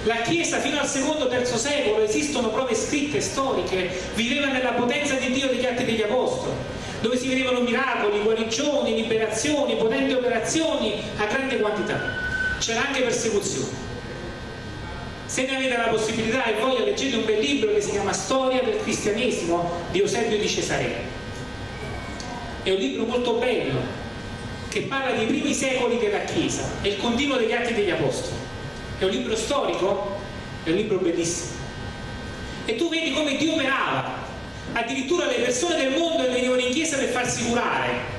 La Chiesa fino al secondo terzo secolo esistono prove scritte storiche, viveva nella potenza di Dio degli atti degli Apostoli, dove si vedevano miracoli, guarigioni, liberazioni, potenti operazioni a grande quantità. C'era anche persecuzione. Se ne avete la possibilità e voglia leggete un bel libro che si chiama Storia del cristianesimo di Eusebio di Cesarea è un libro molto bello che parla dei primi secoli della Chiesa e il continuo degli atti degli Apostoli. È un libro storico? È un libro bellissimo. E tu vedi come Dio operava addirittura le persone del mondo venivano in chiesa per farsi curare.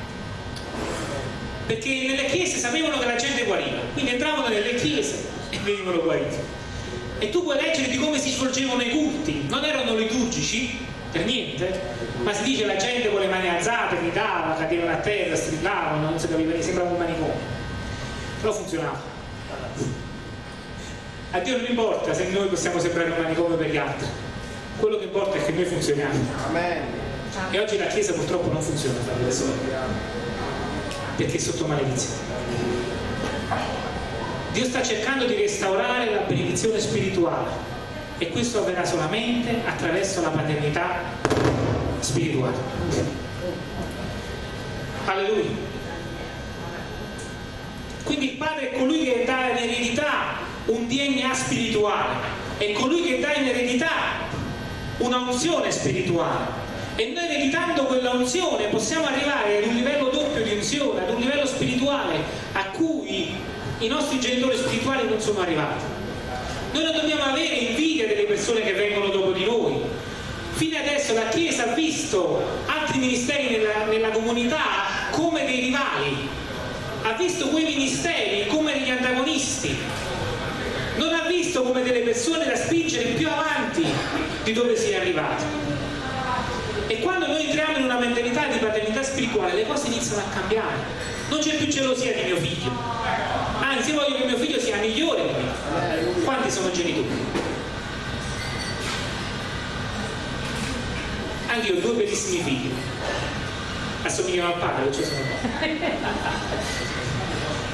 Perché nelle chiese sapevano che la gente guariva. Quindi entravano nelle chiese e venivano guariti. E tu puoi leggere di come si svolgevano i culti, non erano liturgici, per niente, ma si dice la gente con le mani alzate, gridava, cadevano a terra, strillavano, non si capiva, sembrava un manicomio, però funzionava. A Dio non importa se noi possiamo sembrare un manicomio per gli altri, quello che importa è che noi funzioniamo. E oggi la Chiesa purtroppo non funziona, perché è sotto maledizione. Dio sta cercando di restaurare la benedizione spirituale e questo avverrà solamente attraverso la paternità spirituale. Alleluia. Quindi il padre è colui che dà in eredità un DNA spirituale, è colui che dà in eredità una unzione spirituale. E noi ereditando quella unzione possiamo arrivare ad un livello doppio di unzione, ad un livello spirituale a cui i nostri genitori spirituali non sono arrivati. Noi non dobbiamo avere invidia delle persone che vengono dopo di noi. Fino adesso la Chiesa ha visto altri ministeri nella, nella comunità come dei rivali, ha visto quei ministeri come degli antagonisti, non ha visto come delle persone da spingere più avanti di dove si è arrivati. E quando noi entriamo in una mentalità di paternità spirituale le cose iniziano a cambiare. Non c'è più gelosia di mio figlio, anzi voglio che mio figlio sia migliore di me. Quanti sono genitori? Anche io ho due bellissimi figli, assomigliano al padre, cioè sono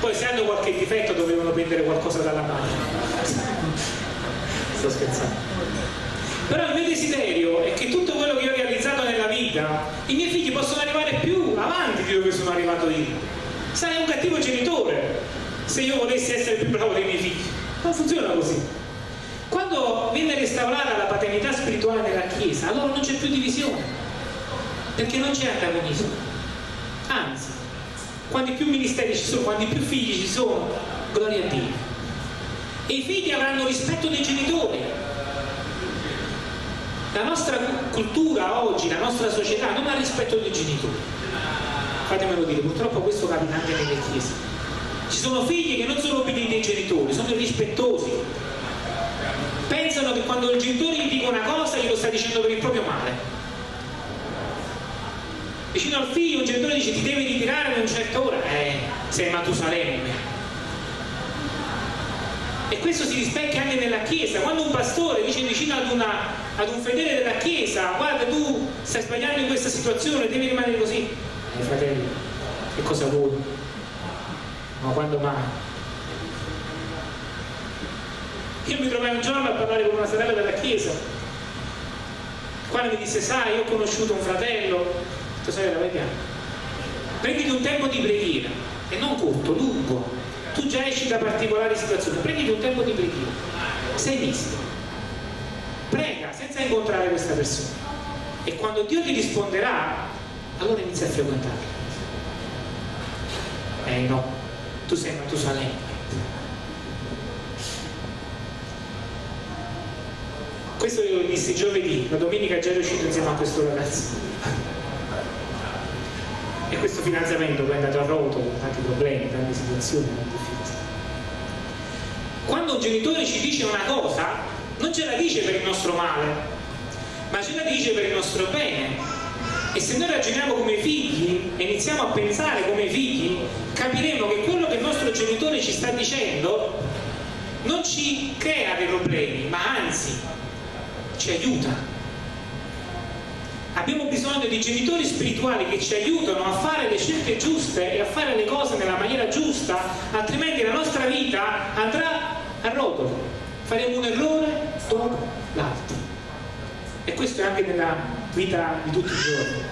poi se hanno qualche difetto dovevano prendere qualcosa dalla madre sto scherzando. Però il mio desiderio è che tutto quello che io ho realizzato nella vita i miei figli possano arrivare più avanti di dove sono arrivato io. Sarei un cattivo genitore se io volessi essere più bravo dei miei figli. Non funziona così. Quando viene restaurata la paternità spirituale nella Chiesa allora non c'è più divisione perché non c'è antagonismo. Anzi quanti più ministeri ci sono quanti più figli ci sono gloria a Dio. E i figli avranno rispetto dei genitori. La nostra cultura oggi la nostra società non ha rispetto dei genitori. Fatemelo dire purtroppo questo capita anche nelle chiese. Ci sono figli che non sono obbedienti ai genitori sono irrispettosi. Pensano che quando il genitore gli dice una cosa glielo sta dicendo per il proprio male vicino al figlio un genitore dice ti devi ritirare a una certa ora. Eh, sei Matusalemme. E questo si rispecchia anche nella chiesa. Quando un pastore dice vicino ad, una, ad un fedele della chiesa guarda tu stai sbagliando in questa situazione devi rimanere così. Eh fratello che cosa vuoi? Ma quando mai? Io mi trovai un giorno a parlare con una sorella della chiesa quando mi disse sai io ho conosciuto un fratello sorella vai piano prenditi un tempo di preghiera e non corto, lungo. Tu già esci da particolari situazioni prenditi un tempo di preghiera. Sei visto prega senza incontrare questa persona. E quando Dio ti risponderà allora inizia a frequentarla eh no. Tu sei Matusalemme. Questo io lo dissi giovedì. La domenica già ero uscito insieme a questo ragazzo e questo finanziamento poi è andato a rotolo con tanti problemi, tante situazioni difficili. Quando un genitore ci dice una cosa, non ce la dice per il nostro male, ma ce la dice per il nostro bene. E se noi ragioniamo come figli e iniziamo a pensare come figli, capiremo che quello che il nostro genitore ci sta dicendo non ci crea dei problemi, ma anzi ci aiuta abbiamo bisogno di genitori spirituali che ci aiutano a fare le scelte giuste e a fare le cose nella maniera giusta, altrimenti la nostra vita andrà a rotolo. Faremo un errore dopo l'altro. E questo è anche nella vita di tutti i giorni.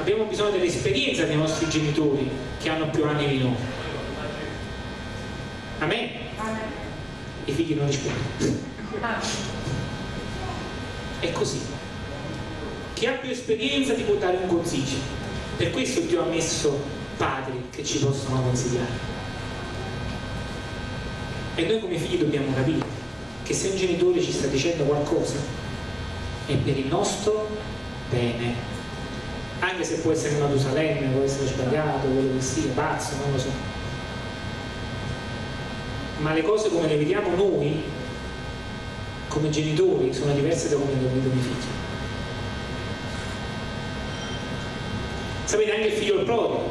Abbiamo bisogno dell'esperienza dei nostri genitori che hanno più anni di noi. Amen? I figli non rispondono. È così chi ha più esperienza ti può dare un consiglio. Per questo Dio ha messo padri che ci possono consigliare. E noi come figli dobbiamo capire che se un genitore ci sta dicendo qualcosa è per il nostro bene. Anche se può essere Matusalemme, può essere sbagliato, quello che sia, pazzo, non lo so. Ma le cose come le vediamo noi come genitori sono diverse da come le vedo i figli Sapete anche il figlio prodigo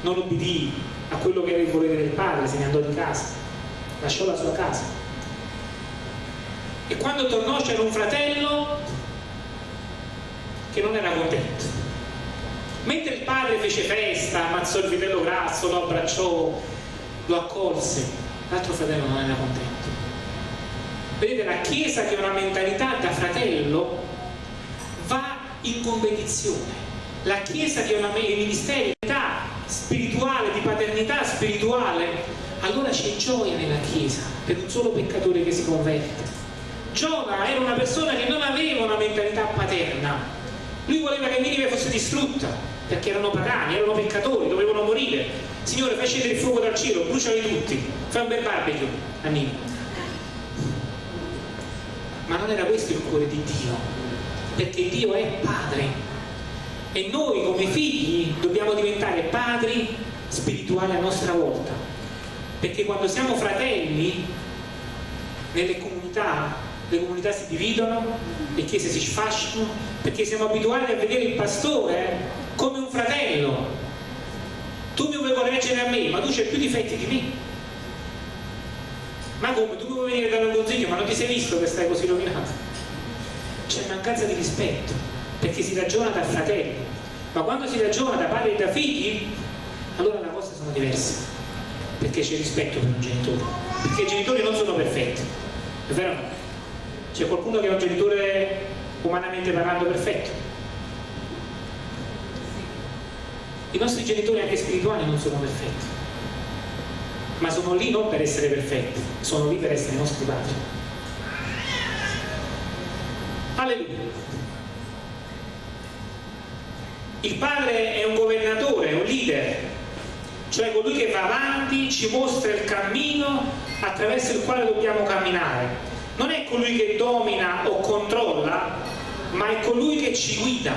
non obbedì a quello che era il volere del padre, se ne andò di casa, lasciò la sua casa. E quando tornò c'era un fratello che non era contento. Mentre il padre fece festa, ammazzò il vitello grasso, lo abbracciò, lo accolse, l'altro fratello non era contento. Vedete, la Chiesa che ha una mentalità da fratello in competizione. La Chiesa che ha una ministeri di spirituale, di paternità spirituale, allora c'è gioia nella Chiesa per un solo peccatore che si converte. Giona era una persona che non aveva una mentalità paterna. Lui voleva che Ninive fosse distrutta perché erano pagani, erano peccatori, dovevano morire Signore scendere il fuoco dal cielo, bruciali tutti, fai un bel barbecue a Nino. Ma non era questo il cuore di Dio, perché Dio è Padre. E noi come figli dobbiamo diventare padri spirituali a nostra volta. Perché quando siamo fratelli nelle comunità le comunità si dividono le chiese si sfasciano perché siamo abituati a vedere il pastore come un fratello. Tu mi vuoi correggere a me ma tu c'hai più difetti di me. Ma come? Tu vuoi venire a un consiglio ma non ti sei visto che stai così rovinato c'è mancanza di rispetto perché si ragiona da fratelli. Ma quando si ragiona da padri e da figli allora le cose sono diverse. Perché c'è rispetto per un genitore. Perché i genitori non sono perfetti. È vero no? c'è qualcuno che è un genitore umanamente parlando perfetto? I nostri genitori anche spirituali non sono perfetti. Ma sono lì non per essere perfetti sono lì per essere i nostri padri alleluia il padre è un governatore, un leader, cioè colui che va avanti, ci mostra il cammino attraverso il quale dobbiamo camminare. Non è colui che domina o controlla, ma è colui che ci guida.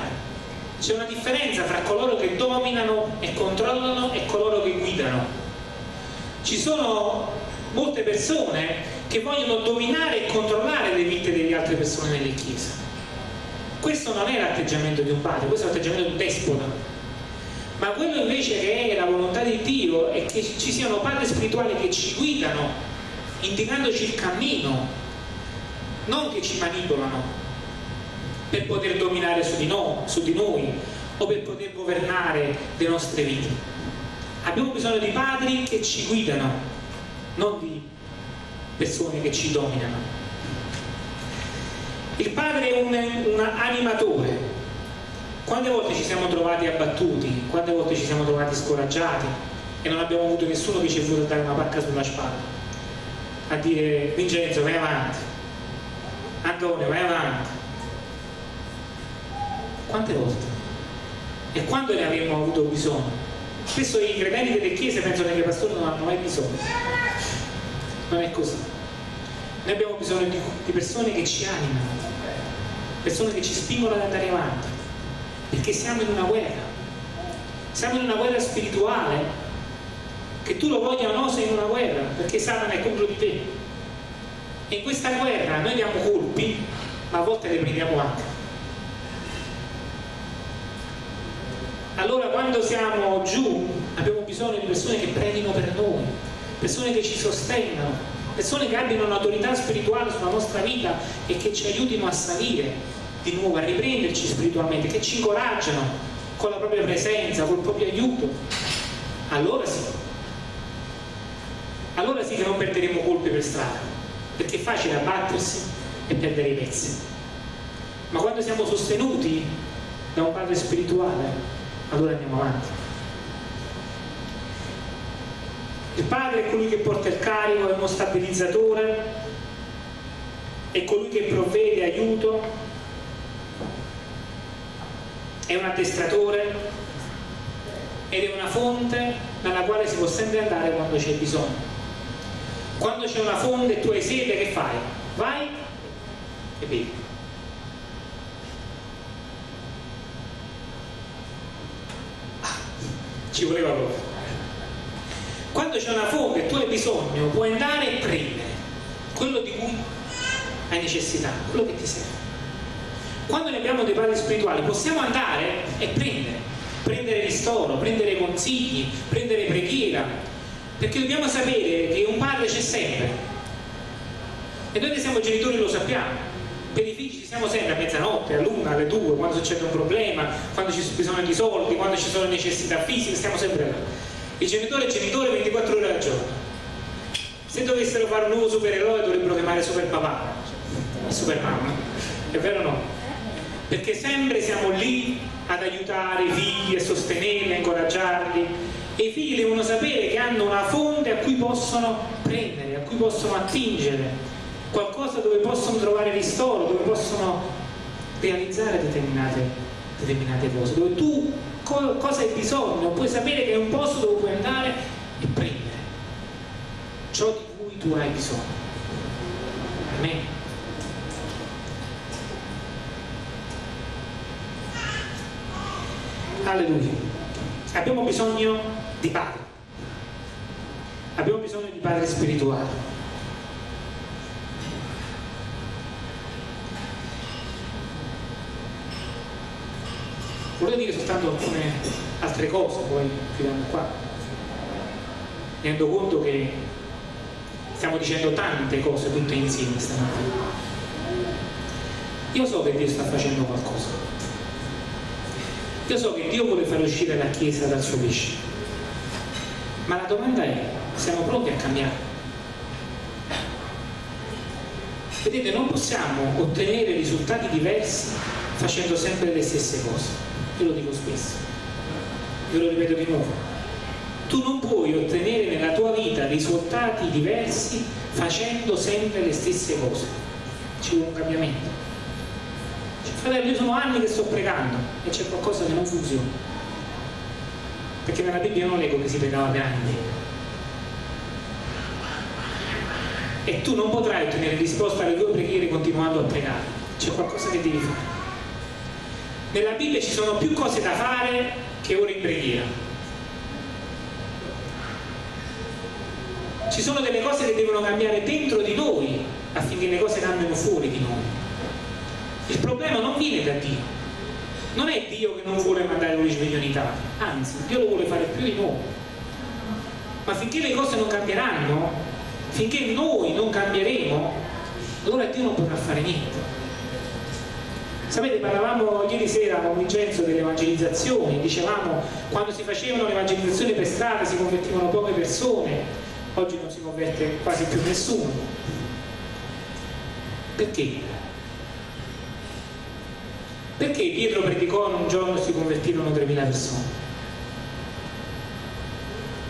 C'è una differenza tra coloro che dominano e controllano e coloro che guidano. Ci sono molte persone che vogliono dominare e controllare le vite delle altre persone nelle chiese questo non è l'atteggiamento di un padre, questo è l'atteggiamento di un despota. Ma quello invece che è la volontà di Dio è che ci siano padri spirituali che ci guidano, indicandoci il cammino, non che ci manipolano per poter dominare su di, noi, su di noi o per poter governare le nostre vite. Abbiamo bisogno di padri che ci guidano, non di persone che ci dominano. Il padre è un, un animatore. Quante volte ci siamo trovati abbattuti, quante volte ci siamo trovati scoraggiati e non abbiamo avuto nessuno che ci è voluto dare una pacca sulla spalla a dire Vincenzo vai avanti, Antonio vai avanti. Quante volte? E quando ne avremmo avuto bisogno? Spesso i credenti delle chiese pensano che i pastori non hanno mai bisogno. Non è così noi abbiamo bisogno di, di persone che ci animano, persone che ci spingono ad andare avanti, perché siamo in una guerra, siamo in una guerra spirituale, che tu lo voglia o no sei in una guerra, perché Satana è contro di te. E in questa guerra noi diamo colpi, ma a volte le prendiamo anche. Allora quando siamo giù abbiamo bisogno di persone che pregino per noi, persone che ci sostengano, persone che abbiano un'autorità spirituale sulla nostra vita e che ci aiutino a salire di nuovo, a riprenderci spiritualmente, che ci incoraggiano con la propria presenza, col proprio aiuto, allora sì. Allora sì che non perderemo colpe per strada, perché è facile abbattersi e perdere i pezzi. Ma quando siamo sostenuti da un padre spirituale, allora andiamo avanti. Il padre è colui che porta il carico, è uno stabilizzatore, è colui che provvede aiuto, è un addestratore ed è una fonte dalla quale si può sempre andare quando c'è bisogno. Quando c'è una fonte e tu hai sete, che fai? Vai e bevi. Ah, ci voleva proprio quando c'è una fonte e tu hai bisogno puoi andare e prendere quello di cui hai necessità, quello che ti serve. Quando ne abbiamo dei padri spirituali possiamo andare e prendere. Prendere ristoro, prendere consigli prendere preghiera. Perché dobbiamo sapere che un padre c'è sempre. E noi che siamo genitori lo sappiamo. Per i figli ci siamo sempre a mezzanotte, all'una, alle due, quando succede un problema, quando ci sono bisogno di soldi, quando ci sono necessità fisiche, stiamo sempre là il genitore è genitore 24 ore al giorno. Se dovessero fare un nuovo supereroe dovrebbero chiamare super papà super mamma è vero o no? perché sempre siamo lì ad aiutare i figli a sostenerli, a incoraggiarli. E i figli devono sapere che hanno una fonte a cui possono prendere, a cui possono attingere. Qualcosa dove possono trovare ristoro, dove possono realizzare determinate, determinate cose, dove tu co cosa hai bisogno, puoi sapere che è un posto dove puoi andare e prendere ciò di cui tu hai bisogno. Amen. Alleluia. Abbiamo bisogno di Padre. Abbiamo bisogno di Padre spirituale. Volevo dire soltanto alcune altre cose, poi chiudiamo qua. Mi rendo conto che stiamo dicendo tante cose tutte insieme stamattina. Io so che Dio sta facendo qualcosa io so che Dio vuole far uscire la Chiesa dal suo pesce, ma la domanda è, siamo pronti a cambiare? Vedete, non possiamo ottenere risultati diversi facendo sempre le stesse cose. Io lo dico spesso, io lo ripeto di nuovo. Tu non puoi ottenere nella tua vita risultati diversi facendo sempre le stesse cose. Ci vuole un cambiamento. Fratello, io sono anni che sto pregando e c'è qualcosa che non funziona. Perché nella Bibbia non leggo che si pregava per anni. E tu non potrai ottenere risposta alle tue preghiere continuando a pregare. C'è qualcosa che devi fare. Nella Bibbia ci sono più cose da fare che ore in preghiera. Ci sono delle cose che devono cambiare dentro di noi affinché le cose cambino fuori di noi. Il problema non viene da Dio. Non è Dio che non vuole mandare un risveglio in Italia, anzi, Dio lo vuole fare più di noi. Ma finché le cose non cambieranno, finché noi non cambieremo, allora Dio non potrà fare niente. Sapete, parlavamo ieri sera con Vincenzo delle evangelizzazioni, dicevamo quando si facevano le evangelizzazioni per strada si convertivano poche persone, oggi non si converte quasi più nessuno. Perché? Perché Pietro predicò in un giorno si convertirono 3.000 persone?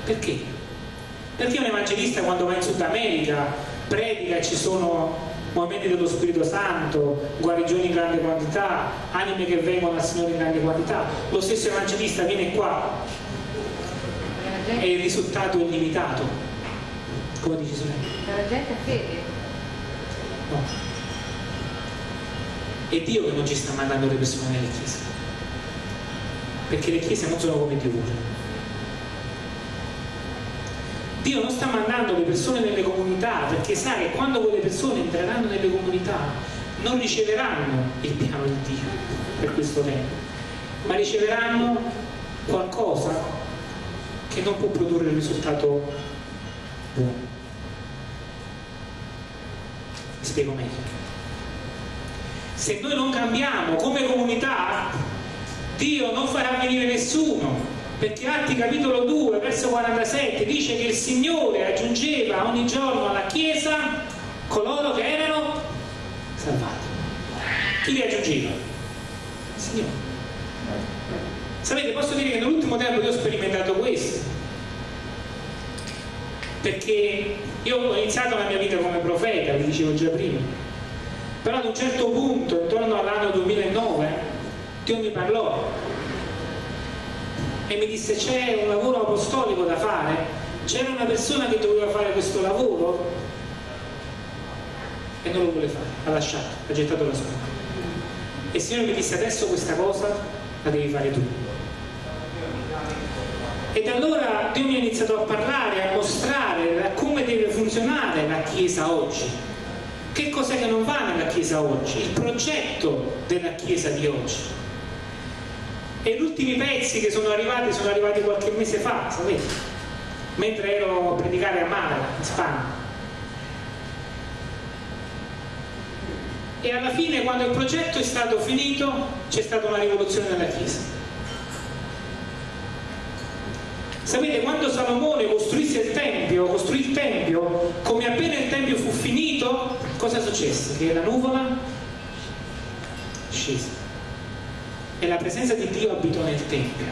Perché? Perché un evangelista quando va in Sud America predica e ci sono movimenti dello Spirito Santo, guarigioni in grande quantità, anime che vengono al Signore in grande quantità, lo stesso evangelista viene qua e il risultato è limitato. Come dici sorella? La gente ha fede. No è Dio che non ci sta mandando le persone nelle chiese perché le chiese non sono come Dio vuole Dio non sta mandando le persone nelle comunità perché sa che quando quelle persone entreranno nelle comunità non riceveranno il piano di Dio per questo tempo ma riceveranno qualcosa che non può produrre il risultato buono. Mi spiego meglio. Se noi non cambiamo come comunità Dio non farà venire nessuno perché Atti capitolo 2 verso 47 dice che il Signore aggiungeva ogni giorno alla Chiesa coloro che erano salvati. Chi li aggiungeva? il Signore. Sapete posso dire che nell'ultimo tempo io ho sperimentato questo. Perché io ho iniziato la mia vita come profeta vi dicevo già prima. Però ad un certo punto, intorno all'anno 2009, Dio mi parlò e mi disse c'è un lavoro apostolico da fare, c'era una persona che doveva fare questo lavoro e non lo vuole fare, ha lasciato, ha gettato la sua. E il Signore mi disse adesso questa cosa la devi fare tu. E da allora Dio mi ha iniziato a parlare, a mostrare come deve funzionare la Chiesa oggi che cos'è che non va nella Chiesa oggi? Il progetto della Chiesa di oggi. E gli ultimi pezzi che sono arrivati sono arrivati qualche mese fa, sapete? Mentre ero a predicare a Malaga, in Spagna. E alla fine, quando il progetto è stato finito, c'è stata una rivoluzione nella Chiesa Sapete, quando Salomone costruisse il Tempio, costruì il Tempio, come appena il Tempio fu finito, cosa successe? Che la nuvola scese e la presenza di Dio abitò nel Tempio.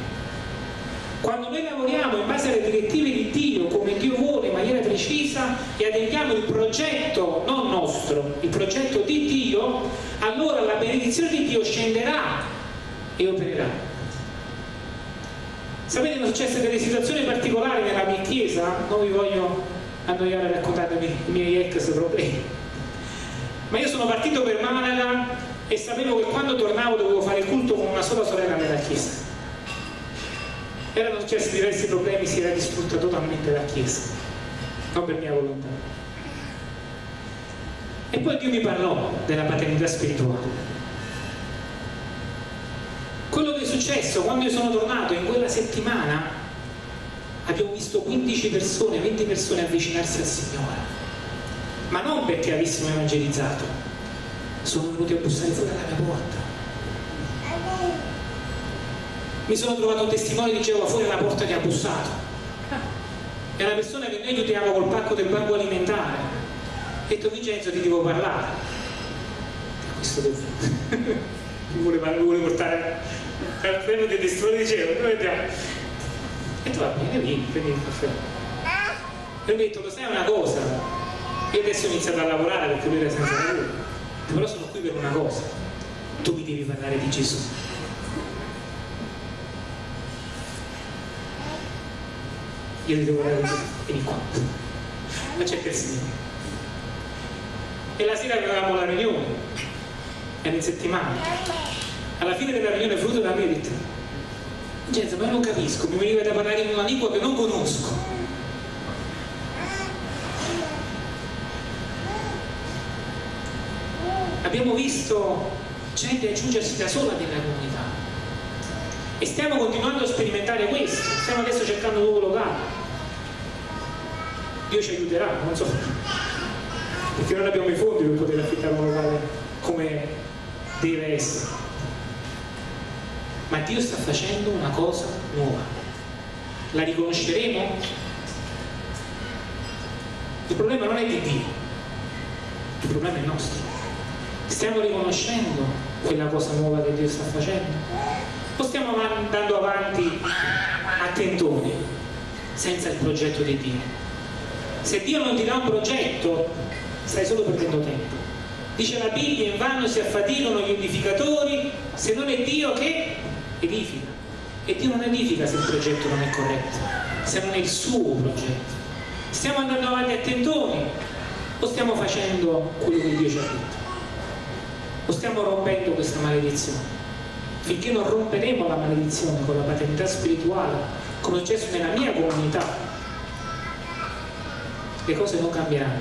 Quando noi lavoriamo in base alle direttive di Dio, come Dio vuole, in maniera precisa, e adempiamo il progetto non nostro, il progetto di Dio, allora la benedizione di Dio scenderà e opererà. Sapete, sono successe delle situazioni particolari nella mia chiesa, non vi voglio annoiare raccontandovi i miei ex problemi. Ma io sono partito per Malaga e sapevo che quando tornavo dovevo fare il culto con una sola sorella nella chiesa. Erano successi diversi problemi, si era distrutta totalmente la chiesa, non per mia volontà. E poi Dio mi parlò della paternità spirituale. Quello che è successo quando io sono tornato in quella settimana abbiamo visto 15 persone, 20 persone avvicinarsi al Signore, ma non perché avessimo evangelizzato, sono venuti a bussare fuori alla mia porta. Mi sono trovato un testimone, diceva fuori alla porta che ha bussato. È [laughs] una persona che noi aiutiamo col pacco del banco alimentare. Ha detto Vincenzo ti devo parlare. Questo devo. [laughs] mi vuole, mi vuole portare al freno dei testimoni, diceva, noi vediamo e tu va bene, vieni, prendi il caffè. E ho detto, lo sai una cosa? Io adesso ho iniziato a lavorare perché lui era senza lavoro. Però sono qui per una cosa. Tu mi devi parlare di Gesù. Io ti devo di Gesù. Vieni qua. Ma c'è il Signore. E la sera avevamo la riunione. Era in settimana. Alla fine della riunione frutto da me ho detto Gente, ma non capisco, mi veniva da parlare in una lingua che non conosco. Abbiamo visto gente aggiungersi da sola nella comunità e stiamo continuando a sperimentare questo, stiamo adesso cercando un nuovo locale. Dio ci aiuterà, non so, perché non abbiamo i fondi per poter affittare un locale come deve essere ma Dio sta facendo una cosa nuova. La riconosceremo? Il problema non è di Dio, il problema è nostro. Stiamo riconoscendo quella cosa nuova che Dio sta facendo? O stiamo andando avanti a tentoni, senza il progetto di Dio? Se Dio non ti dà un progetto, stai solo perdendo tempo. Dice la Bibbia, in vano si affaticano gli edificatori, se non è Dio che edifica. E Dio non edifica se il progetto non è corretto, se non è il suo progetto. Stiamo andando avanti a tentoni o stiamo facendo quello che Dio ci ha detto? O stiamo rompendo questa maledizione? Finché non romperemo la maledizione con la paternità spirituale, come è successo nella mia comunità, le cose non cambieranno.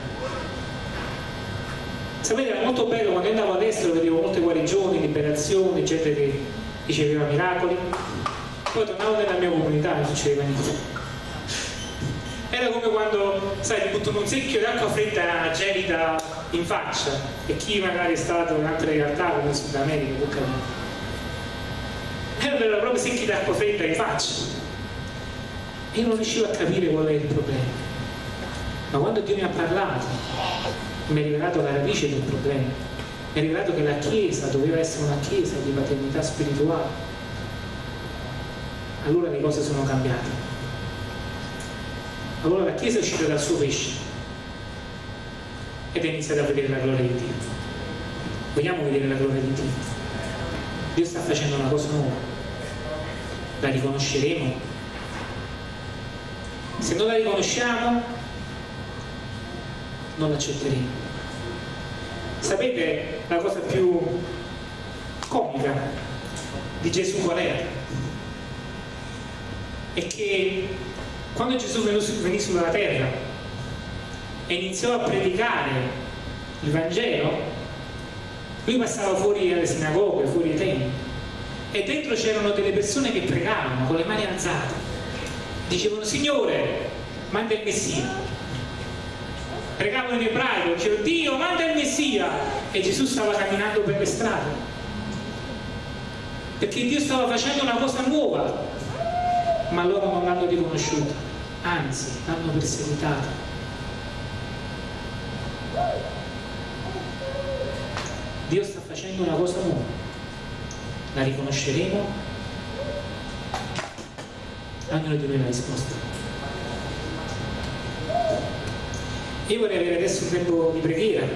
Sapete, era molto bello quando andavo all'estero, vedevo molte guarigioni, liberazioni, gente che riceveva miracoli, poi tornavo nella mia comunità e non succedeva niente. Era come quando, sai, ti buttano un secchio d'acqua fredda gelida in faccia e chi magari è stato in altre realtà come in Sud America può capire. Erano proprio secchi d'acqua fredda in faccia. E io non riuscivo a capire qual è il problema. Ma quando Dio mi ha parlato, mi ha rivelato la radice del problema è rivelato che la Chiesa doveva essere una Chiesa di paternità spirituale. Allora le cose sono cambiate. Allora la Chiesa è uscita dal suo pesce ed è iniziata a vedere la gloria di Dio. Vogliamo vedere la gloria di Dio? Dio sta facendo una cosa nuova. La riconosceremo. Se non la riconosciamo, non l'accetteremo. Sapete la cosa più comica di Gesù qual era? È che quando Gesù venì sulla terra e iniziò a predicare il Vangelo, lui passava fuori alle sinagoghe, fuori ai templi e dentro c'erano delle persone che pregavano con le mani alzate. Dicevano Signore manda il Messia. Pregavano in ebraico, dicevano Dio manda il Messia. E Gesù stava camminando per le strade perché Dio stava facendo una cosa nuova ma loro non l'hanno riconosciuta anzi l'hanno perseguitata Dio sta facendo una cosa nuova. La riconosceremo. Ognuno di noi la risposta. Io vorrei avere adesso un tempo di preghiera